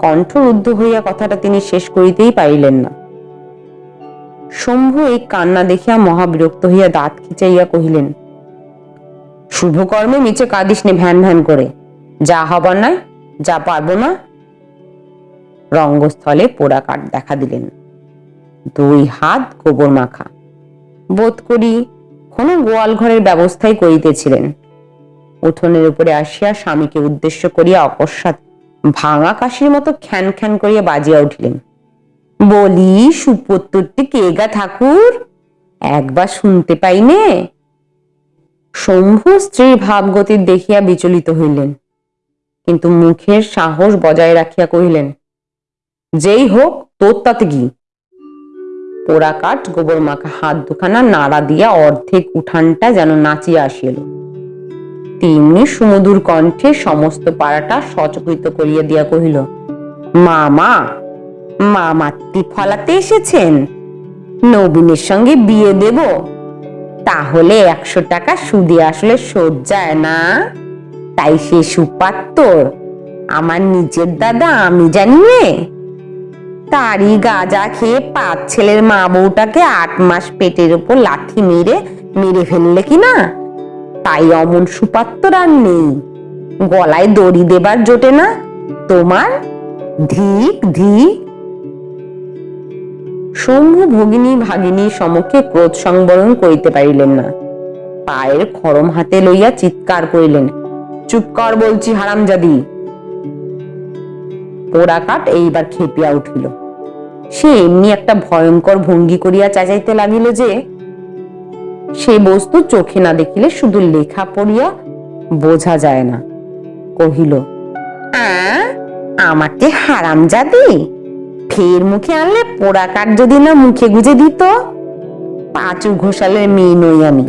কণ্ঠ রুদ্ধ হইয়া কথাটা তিনি শেষ করিতেই পারিলেন না। শম্ভু এই কান্না দেখিয়া মহাবিরক্ত হইয়া দাঁত খিচাইয়া কহিলেন, শুভকর্মে নিচে কাঁদিস নে ভ্যান ভ্যান করে। যা হবার নয় যা পারব না রঙ্গস্থলে পোড়া কাঠ দেখা দিলেন। দুই হাত গোবর মাখা। বোধ করি কোনো গোয়াল ঘরের ব্যবস্থাই করিতেছিলেন। উঠোনের উপরে আসিয়া স্বামীকে উদ্দেশ্য করিয়া অকস্মাৎ ভাঙা কাশির মতো খ্যান খ্যান করিয়া বাজিয়া উঠিলেন। বলি সুপত্তরটি কে গা ঠাকুর? একবার শুনতে পাইনে শম্ভু স্ত্রীর ভাবগতির দেখিয়া বিচলিত হইলেন। কিন্তু মুখের সাহস বজায় রাখিয়া কহিলেন যেই হোক, তোর তাতে কি? পোড়া কাঠ, গোবর মাখা হাত দুখানা, নাড়া দিয়া অর্ধেক উঠানটা যেন নাচিয়া আসিল। তেমনি সুমধুর কণ্ঠে সমস্ত পাড়াটা সচকিত করিয়া দিয়া কহিল মামা মামাত্তি ফলাতে এসেছেন। নবীনের সঙ্গে বিয়ে দেব। তাহলে একশো টাকা সুদে আসলে শোধ যায় না। তাই সে সুপাত্তর। আমার নিজের দাদা, আমি জানি তারই গাজা খেয়ে পাঁচ ছেলের মা বউটাকে আট মাস পেটের উপর লাথি মেরে মেরে ফেললে কি না? তাই অমন সুপাত্তর আর নেই। গলায় দড়ি দেবার জোটে না। তোমার ধিক ধিক। শম্ভু ভগিনী ভাগিনী সমক্ষে ক্রোধ সংবরণ করিতে পারিলেন না। পায়ের খরম হাতে লইয়া চিৎকার করিলেন, চুপ কর বলছি হারামজাদি। পোড়া কাঠ এইবার খেপিয়া উঠিল। সে এমনি একটা ভয়ঙ্কর ভঙ্গি করিয়া চাচাইতে লাগিল যে সে বস্তু চোখে না দেখিলে শুধু লেখা পড়িয়া বোঝা যায় না। কহিল "আ, হারাম হারামজাদি ফের মুখে আনলে পোড়া কাঠ যদি না মুখে গুজে দিত? পাঁচু ঘোষালের মেয়ে নই আমি।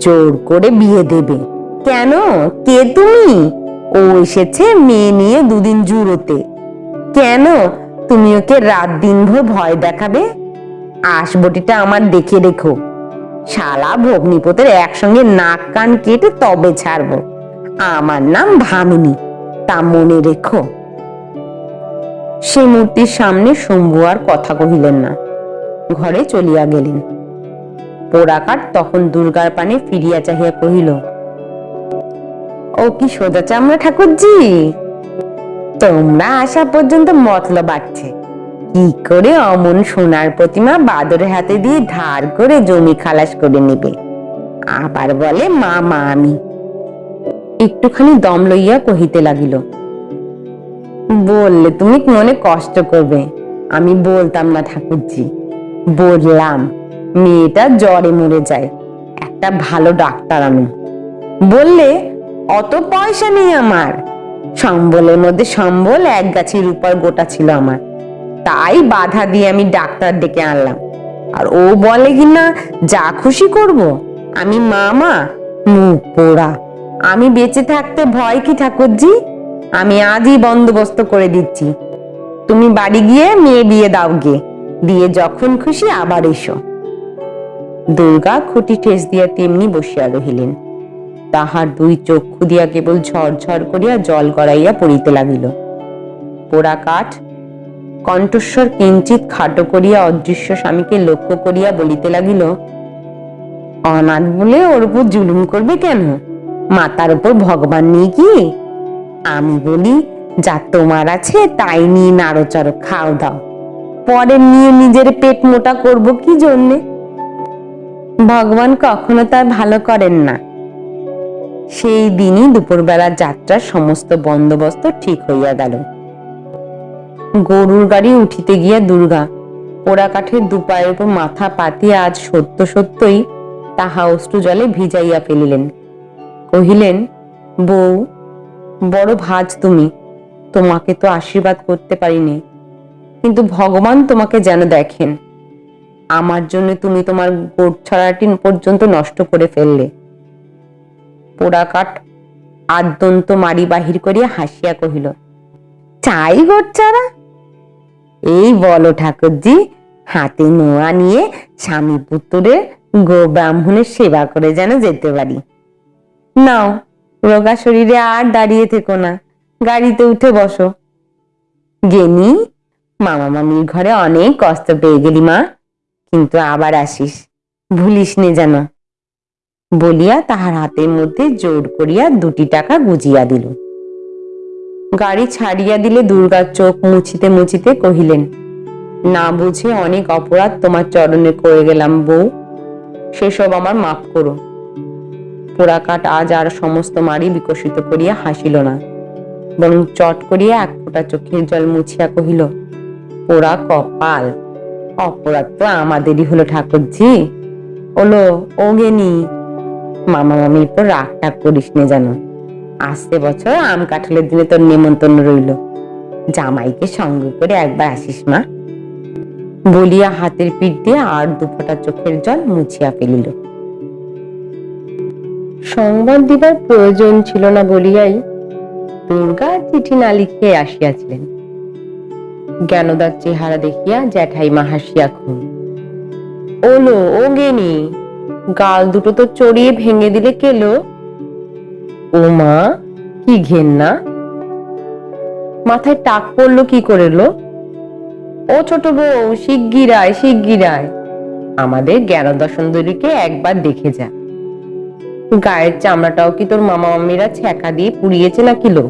জোর করে বিয়ে দেবে। কেন? কে তুমি? ও এসেছে মেয়ে নিয়ে দুদিন জুড়োতে। কেন? তুমি ওকে রাত দিন ভোর ভয় দেখাবে? আসবটিটা আমার দেখে রেখো। শালা ভগ্নিপতের একসঙ্গে নাক কান কেটে তবে ছাড়বো। আমার নাম ভামিনী, তা মনে রেখো। সে মূর্তির সামনে শম্ভু আর কথা কহিলেন না। ঘরে চলিয়া গেলেন। পোড়াকার তখন দুর্গার পানে ফিরিয়া চাহিয়া কহিল, ও কি সোজা চামড়া ঠাকুরজি? তোমরা আসা পর্যন্ত মতলব বাড়ছে কি করে অমন সোনার প্রতিমা বাদরের হাতে দিয়ে ধার করে জমি খালাস করে নেবে? আবার বলে মা মা আমি। একটুখানি দম লইয়া কহিতে লাগিল, বললে তুমি মনে কষ্ট করবে। আমি বলতাম না ঠাকুরজি। বললাম, মেয়েটা জ্বরে মরে যায়। একটা ভালো ডাক্তার আনো। বললে, অত পয়সা নেই আমার। সম্বলের মধ্যে সম্বল এক গাছের রূপার গোটা ছিল আমার। তাই বাধা দিয়ে আমি ডাক্তার ডেকে আনলাম। আর ও বলে কিনা যা খুশি করব, আমি মামা, মুখ পোড়া। আমি বেঁচে থাকতে ভয় কি ঠাকুরজি? আমি আজই বন্দোবস্ত করে দিচ্ছি। তুমি বাড়ি গিয়ে মেয়ে বিয়ে দাও গে। দিয়ে যখন খুশি আবার এসো। দুর্গা খুঁটি ঠেস দিয়া তেমনি বসিয়া রহিলেন। তাহার দুই চক্ষু দিয়া কেবল ঝরঝর করিয়া জল গড়াইয়া পড়িতে লাগিল। পোড়া কাঠ, কণ্ঠস্বর কিঞ্চিত খাটো করিয়া অদৃশ্য স্বামীকে লক্ষ্য করিয়া বলিতে লাগিল, অনাথ বলে ওর উপর জুলুম করবে কেন? মাতার উপর ভগবান নেই কি? আমি বলি, যা তোমার আছে তাই নিয়ে নাড়োচাড়ো খাও দাও। পরে নিয়ে নিজের পেট মোটা করব কি জন্যে? ভগবান কখনো তার ভালো করেন না। সেই দিনই দুপুরবেলা যাত্রার সমস্ত বন্দোবস্ত ঠিক হইয়া গেল। গরুর গাড়ি উঠিতে গিয়া দুর্গা পোড়া কাঠের দুপায়ের উপর মাথা পাতিয়া আজ সত্য সত্যই তাহা অশ্রু জলে ভিজাইয়া ফেলিলেন। কহিলেন, বউ, বড় ভাজ তুমি, তোমাকে তো আশীর্বাদ করতে পারিনি। কিন্তু ভগবান তোমাকে যেন দেখেন। আমার জন্য তুমি তোমার গোট ছড়াটি পর্যন্ত নষ্ট করে ফেললে। পোড়া কাঠ আদ্যন্ত মারি বাহির করিয়া হাসিয়া কহিল, চাই গোট চারা এই বলো ঠাকুরজি, হাতে নোয়া নিয়ে স্বামী পুত্রের গো ব্রাহ্মণের সেবা করে যেন যেতে পারি। নাও, রোগা শরীরে আর দাঁড়িয়ে থেকো না, গাড়িতে উঠে বসো। গেনি, মামা মামির ঘরে অনেক কষ্ট পেয়ে গেলি মা, কিন্তু আবার আসিস, ভুলিস নে যেন। বলিয়া তাহার হাতের মধ্যে জোর করিয়া দুটি টাকা গুজিয়া দিল। গাড়ি ছাড়িয়া দিলে দুর্গার চোখ মুছিতে মুছিতে কহিলেন, না বুঝে অনেক অপরাধ তোমার চরণে করে গেলাম বউ। সেসব আমার মাফ করো। পোড়াকাট আজ আর সমস্ত মারি বিকশিত করিয়া হাসিল না। বরং চট করিয়া এক ফোঁটা চোখের জল মুছিয়া কহিল, পোড়া কপাল, অপরাধ তো আমাদেরই হলো ঠাকুরজি। ওলো ও গেনি মামা মামির পর রাগ টাগ করিস নে জানো আসতে বছর আম কাঁঠালের দিনে তোর নেমন্তন্ন রইল। জামাইকে সঙ্গে করে একবার আসিস, মা। বলিয়া হাতের পিঠ দিয়ে আর দুফোঁটা চোখের জল মুছিয়া ফেলিল। সংবাদ দিবার প্রয়োজন ছিল না বলিয়াই দুর্গা চিঠি না লিখিয়ে আসিয়াছিলেন। জ্ঞানদার চেহারা দেখিয়া জ্যাঠাইমা হাসিয়া খুন। ওলো, ও গেনি গাল দুটো তো চড়িয়ে ভেঙে দিলে কেলো ও মা, কি ঘেন্না। মাথায় টাক পড়ল কি করে লো? ও ছোট বউ শিগগিরায় শিগগিরায় আমাদের জ্ঞানদা সুন্দরীকে একবার দেখে যা। গায়ের চামড়াটাও কি তোর মামা মামিরা ছ্যাঁকা দিয়ে পুড়িয়েছে না কিলো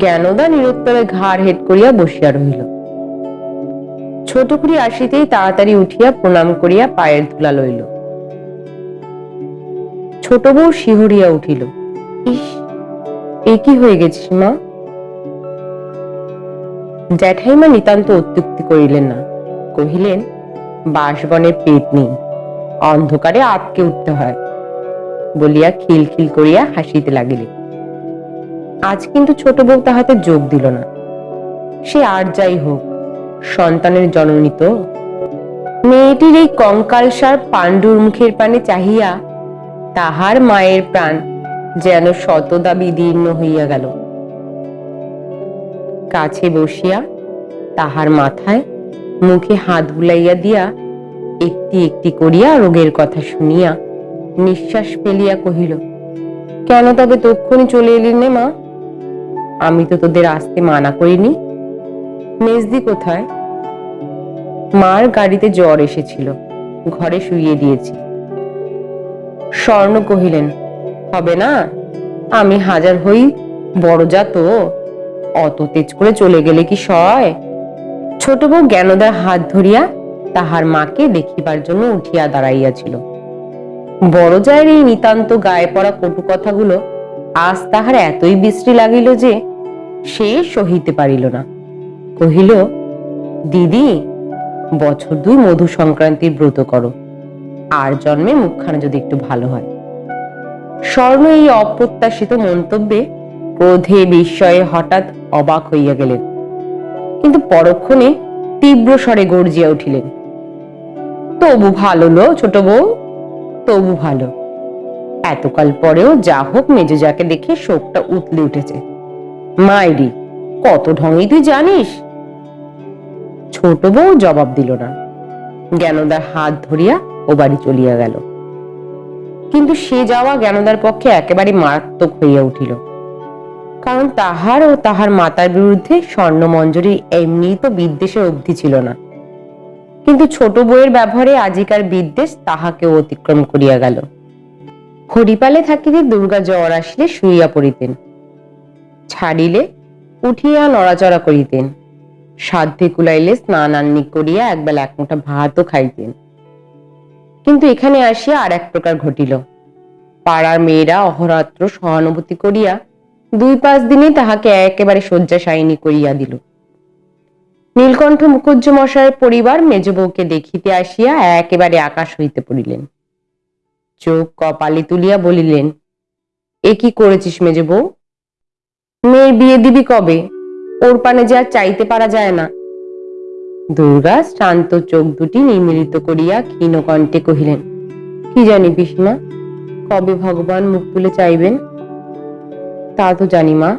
জ্ঞানদা নিরুত্তরে ঘাড় হেট করিয়া বসিয়া রহিল। ছোট খুড়ি আসিতেই তাড়াতাড়ি উঠিয়া প্রণাম করিয়া পায়ের ধুলা লইল। ছোট বউ শিহরিয়া উঠিল। ইস, এ কি হয়ে গেছিস মা? জ্যাঠাইমা নিতান্ত অত্যুক্তি করিলেন না। কহিলেন পেট নেই, অন্ধকারে আটকে উঠতে হয়, বলিয়া খিলখিল করিয়া হাসিতে লাগিলেন। আজ কিন্তু ছোট বউ তাহাতে যোগ দিল না। সে আর যাই হোক সন্তানের জননী তো মেয়েটির এই কঙ্কালসার পাণ্ডুর মুখের পানে চাহিয়া তাহার মায়ের প্রাণ যেন শতদা বিদীর্ণ হইয়া গেল। কাছে বসিয়া তাহার মাথায় মুখে হাত বুলাইয়া দিয়া একটি একটি করিয়া রোগের কথা শুনিয়া নিঃশ্বাস ফেলিয়া কহিল, কেন তবে তক্ষণি চলে এলি নে মা? আমি তো তোদের আসতে মানা করিনি। মেজদি কোথায়? মার গাড়িতে জ্বর এসেছিল। ঘরে শুইয়ে দিয়েছি। স্বর্ণ কহিলেন, হবে না, আমি হাজার হই, বড় যা তো। অত তেজ করে চলে গেলে কি সয়? ছোট বউ জ্ঞানদার হাত ধরিয়া তাহার মাকে দেখিবার জন্য উঠিয়া দাঁড়াইয়াছিল। বড় জায়ের এই নিতান্ত গায়ে পড়া কটু কথাগুলো আজ তাহার এতই বিশ্রী লাগিল যে সে সহিতে পারিল না। কহিল, দিদি, বছর দুই মধু সংক্রান্তির ব্রত করো। আর জন্মে মুখখানা যদি একটু ভালো হয়। স্বর্ণ এই অপ্রত্যাশিত মন্তব্যে ক্রোধে বিস্ময়ে হঠাৎ অবাক হইয়া গেলেন। কিন্তু পরক্ষণে তীব্র স্বরে গর্জিয়া উঠিলেন, তবু ভালো লো ছোট বউ, তবু ভালো। এতকাল পরেও যা হোক মেজজাকে দেখে শোকটা উতলে উঠেছে। মাইরি, কত ঢঙই তুই জানিস ছোট বউ জবাব দিল না। জ্ঞানদার হাত ধরিয়া ও বাড়ি চলিয়া গেল। কিন্তু সে যাওয়া জ্ঞানদার পক্ষে একেবারে মারাত্মক হইয়া উঠিল। কারণ তাহার ও তাহার মাতার বিরুদ্ধে স্বর্ণমঞ্জরী এমনি তো বিদ্বেষের অবধি ছিল না। কিন্তু ছোট বউয়ের ব্যবহারে আজিকার বিদ্বেষ তাহাকে অতিক্রম করিয়া গেল। হরিপালে থাকিতে দুর্গা জ্বর আসলে শুইয়া পড়িতেন। ছাড়িলে উঠিয়া নড়াচড়া করিতেন। সাধ্যে কুলাইলে স্নান আন্নি করিয়া একবেলা এক মুঠা ভাতও খাইতেন। কিন্তু এখানে আসিয়া আর এক প্রকার ঘটিল। পাড়ার মেয়েরা অহরাত্র সহানুভূতি করিয়া দুই পাঁচ দিনে তাহাকে একেবারে শয্যাশায়িনী করিয়া দিল। নীলকণ্ঠ মুখুজ্জ মশায়ের পরিবার মেজ বউকে দেখিতে আসিয়া একেবারে আকাশ হইতে পড়িলেন। চোখ কপালে তুলিয়া বলিলেন, এ কি করেছিস মেজে বউ? মেয়ের বিয়ে দিবি কবে? ওর পানে যে আর চাইতে পারা যায় না। দুর্গা শ্রান্ত চোখ দুটি নিমিলিত করিয়া ক্ষীণ কণ্ঠে কহিলেন, কি জানি পিসমা কবে ভগবান মুখ তুলে চাইবেন? তা তো জানি মা,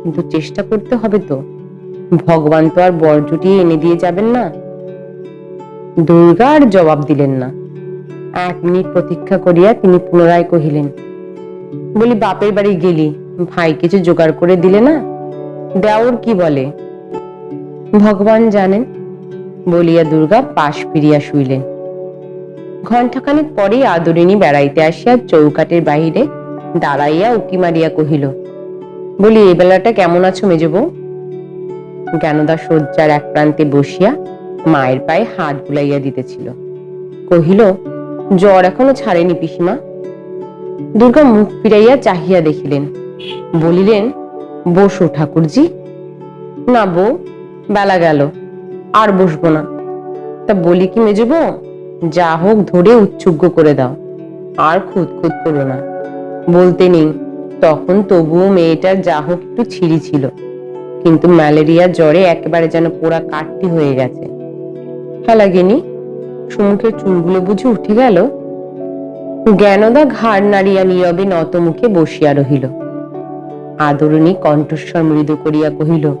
কিন্তু চেষ্টা করতে হবে তো। ভগবান তো আর বর জুটিয়ে এনে দিয়ে যাবেন না। দুর্গা আর জবাব দিলেন না। এক মিনিট প্রতীক্ষা করিয়া তিনি পুনরায় কহিলেন, বলি বাপের বাড়ি গেলি, ভাই কিছু জোগাড় করে দিলে না? দেওর কি বলে? ভগবান জানেন, বলিয়া দুর্গা পাশ ফিরিয়া শুইলেন। ঘণ্টাখানেক পরেই আদরিনী বেড়াইতে আসিয়া চৌকাটের বাহিরে দাঁড়াইয়া উকি মারিয়া কহিল, বলি, এই বেলাটা কেমন আছো মেজবো জ্ঞানদা শয্যার এক প্রান্তে বসিয়া মায়ের পায়ে হাত বুলাইয়া দিতেছিল। কহিল, জ্বর এখনও ছাড়েনি পিসিমা? দুর্গা মুখ ফিরাইয়া চাহিয়া দেখিলেন, বলিলেন বসো ঠাকুরজি। না বউ, বেলা গেল, আর বসবো না। তা বলি কি মেজবো যা হোক ধরে উচ্ছুগ্য করে দাও, আর খুদ করো না। বলতে নেই, তখন তবুও মেয়েটার যা হোক একটু ছিঁড়ি ছিল। কিন্তু ম্যালেরিয়া জ্বরে একেবারে যেন পোড়া কাটটি হয়ে গেছে। লাগেনি সমুখের চুলগুলো বুঝে উঠে গেল, জ্ঞানদা ঘাড় নাড়িয়া নীরবে নত মুখে বসিয়া রহিল। আদরণী কণ্ঠস্বর মৃদু করিয়া কহিল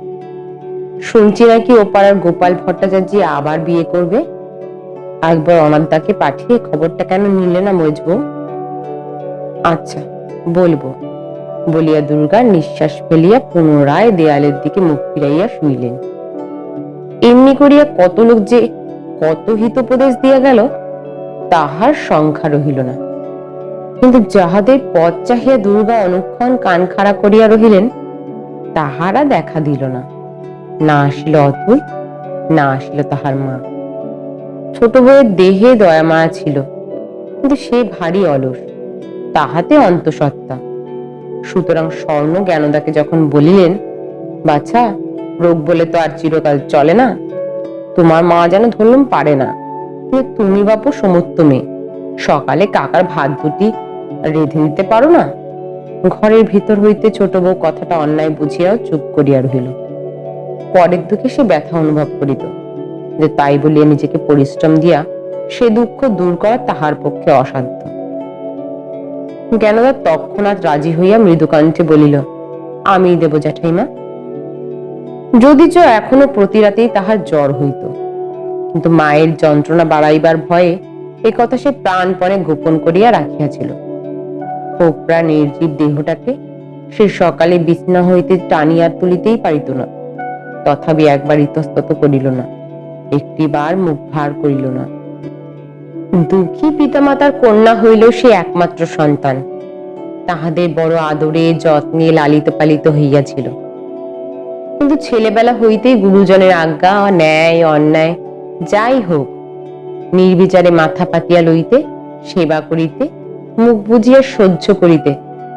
শুনছি নাকি ওপাড়ার গোপাল ভট্টাচার্য আবার বিয়ে করবে? একবার অনাদাকে পাঠিয়ে খবরটা কেন নিলে না মজবো আচ্ছা বলব। বলিয়া দুর্গা নিঃশ্বাস ফেলিয়া পুনরায় দেয়ালের দিকে মুখ ফিরাইয়া শুইলেন। এমনি করিয়া কত লোক যে কত হিতোপদেশ দিয়া গেল, তাহার সংখ্যা রহিল না। কিন্তু যাহাদের পথ চাহিয়া দুর্গা অনুক্ষণ কান খাড়া করিয়া রহিলেন, তাহারা দেখা দিল না। না আসিল অতুল না আসিল তাহার মা। ছোট বউয়ের দেহে দয়া মায়া ছিল, কিন্তু সে ভারী অলস, তাহাতে অন্তঃসত্ত্বা। সুতরাং স্বর্ণ জ্ঞানদাকে যখন বলিলেন, বাছা, রোগ বলে তো আর চিরকাল চলে না। তোমার মা যেন ধরলুম পারে না। তুমি বাপু সমস্ত মেয়ে সকালে কাকার ভাত দুটি রেঁধে দিতে পারো না? ঘরের ভিতর হইতে ছোট বউ কথাটা অন্যায় বুঝিয়াও চুপ করিয়া রহিল। পরের দুঃখে সে ব্যথা অনুভব করিত, যে তাই বলিয়া নিজেকে পরিশ্রম দিয়া সে দুঃখ দূর করা তাহার পক্ষে অসাধ্য। জ্ঞানদা তৎক্ষণাৎ রাজি হইয়া মৃদুকণ্ঠে বলিল আমি দেব জ্যাঠাইমা। যদিচ এখনও প্রতি রাতেই তাহার জ্বর হইত, কিন্তু মায়ের যন্ত্রণা বাড়াইবার ভয়ে এ কথা সে প্রাণপণে গোপন করিয়া রাখিয়াছিল। কোপড়া নির্জীব দেহটাকে সে সকালে বিছনা হইতে টানিয়া তুলিতেই পারিত না। তথাপি একবার ইতস্তত করিল না, একটিবার মুখ ভার করিল না। দুঃখী পিতামাতার কন্যা হইল সে একমাত্র সন্তান। তাহাদের বড় আদরে, যত্নে লালিত পালিত হইয়াছিল। কিন্তু ছেলেবেলা হইতেই গুরুজনের আজ্ঞা, ন্যায়, অন্যায়, যাই হোক, নির্বিচারে মাথা পাতিয়া লইতে, সেবা করিতে মুখ বুঝিয়া সহ্য করিতে,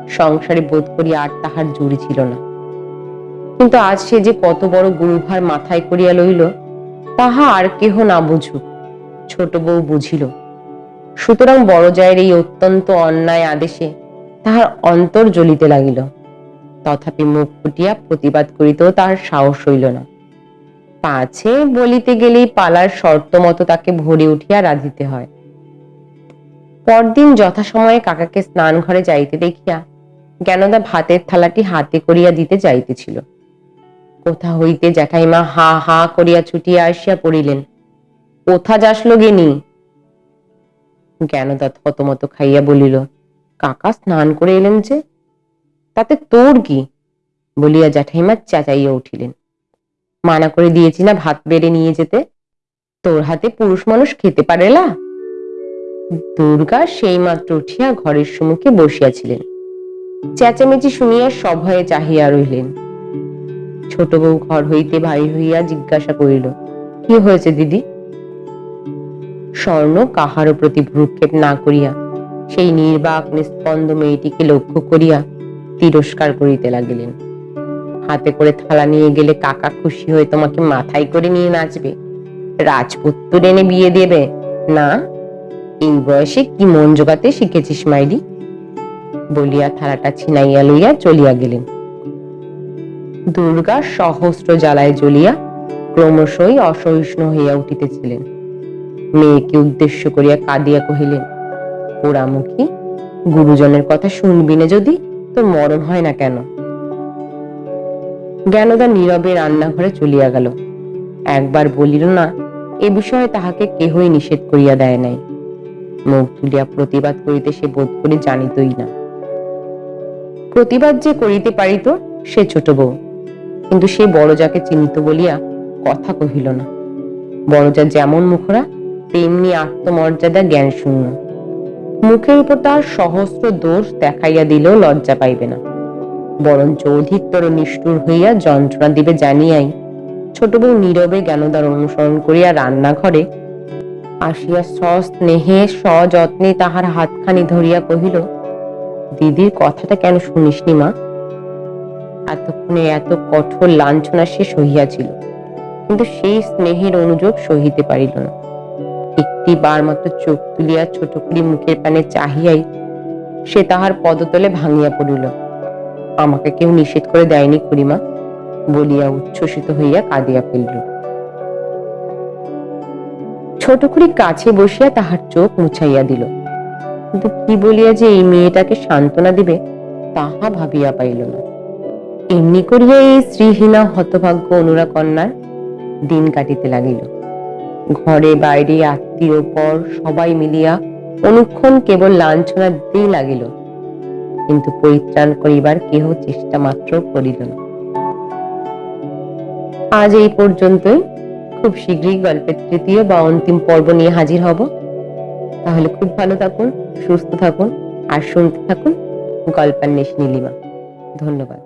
সংসারে বোধ করি আর তাহার জুড়ি ছিল না। কিন্তু আজ সে যে কত বড় গুরুভার মাথায় করিয়া লইল, তাহা আর কেহ না বুঝুক, ছোট বউ বুঝিল। সুতরাং বড় জায়ের এই অত্যন্ত অন্যায় আদেশে তাহার অন্তর জ্বলিতে লাগিল। তথাপি মুখ ফুটিয়া প্রতিবাদ করিতেও তাহার সাহস হইল না। পাছে বলিতে গেলেই পালার শর্ত মতো তাকে ভরে উঠিয়া রাঁধিতে হয়। পরদিন যথাসময়ে কাকাকে স্নান ঘরে যাইতে দেখিয়া জ্ঞানদা ভাতের থালাটি হাতে করিয়া দিতে যাইতেছিল। কোথা হইতে জ্যাঠাইমা হা হা করিয়া ছুটিয়া আসিয়া পড়িলেন। কোথা যাসলো গেনি জ্ঞানদা থতমত খাইয়া বলিল, কাকা স্নান করে এলেন যে, তাতে তোর কি? বলিয়া জ্যাঠাইমা চেঁচাইয়া উঠিলেন, মানা করে দিয়েছি না ভাত বেড়ে নিয়ে যেতে। তোর হাতে পুরুষ মানুষ খেতে পারেলা? দুর্গা সেই মাত্র উঠিয়া ঘরের সম্মুখে বসিয়াছিলেন। চেঁচামেচি শুনিয়া সভয়ে চাহিয়া রইলেন ছোট বউ ঘর হইতে বাহির হইয়া জিজ্ঞাসা করিল, কি হয়েছে দিদি? স্বর্ণ কাহারও প্রতি ভ্রুক্ষেপ না করিয়া, সেই নির্বাক নিস্পন্দ মেয়েটিকে লক্ষ্য করিয়া তিরস্কার করিতে লাগিলেন। হাতে করে থালা নিয়ে গেলে কাকা খুশি হয়ে তোমাকে মাথায় করে নিয়ে নাচবে। রাজপুত্র এনে বিয়ে দেবে, না? এই বয়সে কি মন জোগাতে শিখেছিস, মাইরি? বলিয়া থালাটা ছিনাইয়া লইয়া চলিয়া গেলেন। দুর্গা সহস্র জ্বালায় জ্বলিয়া ক্রমশই অসহিষ্ণু হইয়া উঠিতেছিলেন। মেয়েকে উদ্দেশ্য করিয়া কাঁদিয়া কহিলেন, পোড়ামুখী, গুরুজনের কথা শুনবি না যদি, তোর মরণ হয় না কেন? জ্ঞানদা নীরবে রান্নাঘরে চলিয়া গেল। একবার বলিল, না, এ বিষয়ে তাহাকে কেহই নিষেধ করিয়া দেয় নাই। মুখ তুলিয়া প্রতিবাদ করিতে সে বোধ করি জানিতই না। প্রতিবাদ যে করিতে পারিত, সে ছোট বউ। কিন্তু সে বড় যাকে চিনিত বলিয়া কথা কহিল না। বড়জা যেমন মুখরা, তেমনি আত্মমর্যাদা জ্ঞান শূন্য মুখের উপর তার সহস্র দোষ দেখাইয়া দিলেও লজ্জা পাইবে না। বরঞ্চ অধিকতর নিষ্ঠুর হইয়া যন্ত্রণা দিবে জানিয়াই ছোট বউ নীরবে জ্ঞানদার অনুসরণ করিয়া রান্নাঘরে আসিয়া সস্নেহে সযত্নে তাহার হাতখানি ধরিয়া কহিল, দিদির কথাটা কেন শুনিসনি মা? এতক্ষণে এত কঠোর লাঞ্ছনা সে সহিয়াছিল, কিন্তু সেই স্নেহের অনুযোগ সহিতে পারিল না। একটি বার মাত্র চোখ তুলিয়া ছোট করি মুখের পানে চাহিয়াই সে তাহার পদতলে ভাঙিয়া পড়িল। আমাকে কেউ নিষেধ করে দেয়নি খুড়িমা, বলিয়া উচ্ছ্বসিত হইয়া কাঁদিয়া ফেলিল। ছোট খুড়ি কাছে বসিয়া তাহার চোখ মুছাইয়া দিল। কিন্তু কি বলিয়া যে এই মেয়েটাকে সান্ত্বনা দিবে, তাহা ভাবিয়া পাইল না। এমনি করিয়া এই শ্রীহীনা হতভাগ্য অনুরা কন্যার দিন কাটিতে লাগিল। ঘরে, বাইরে, আত্মীয়, পর, সবাই মিলিয়া অনুক্ষণ কেবল লাঞ্ছনা দিতেই লাগিল। কিন্তু পরিত্রাণ করিবার কেহ চেষ্টা মাত্র করিল না। আজ এই পর্যন্তই। খুব শীঘ্রই গল্পের তৃতীয় বা অন্তিম পর্ব নিয়ে হাজির হব। তাহলে খুব ভালো থাকুন, সুস্থ থাকুন, আর শুনতে থাকুন গল্পান্বেষ নীলিমা। ধন্যবাদ।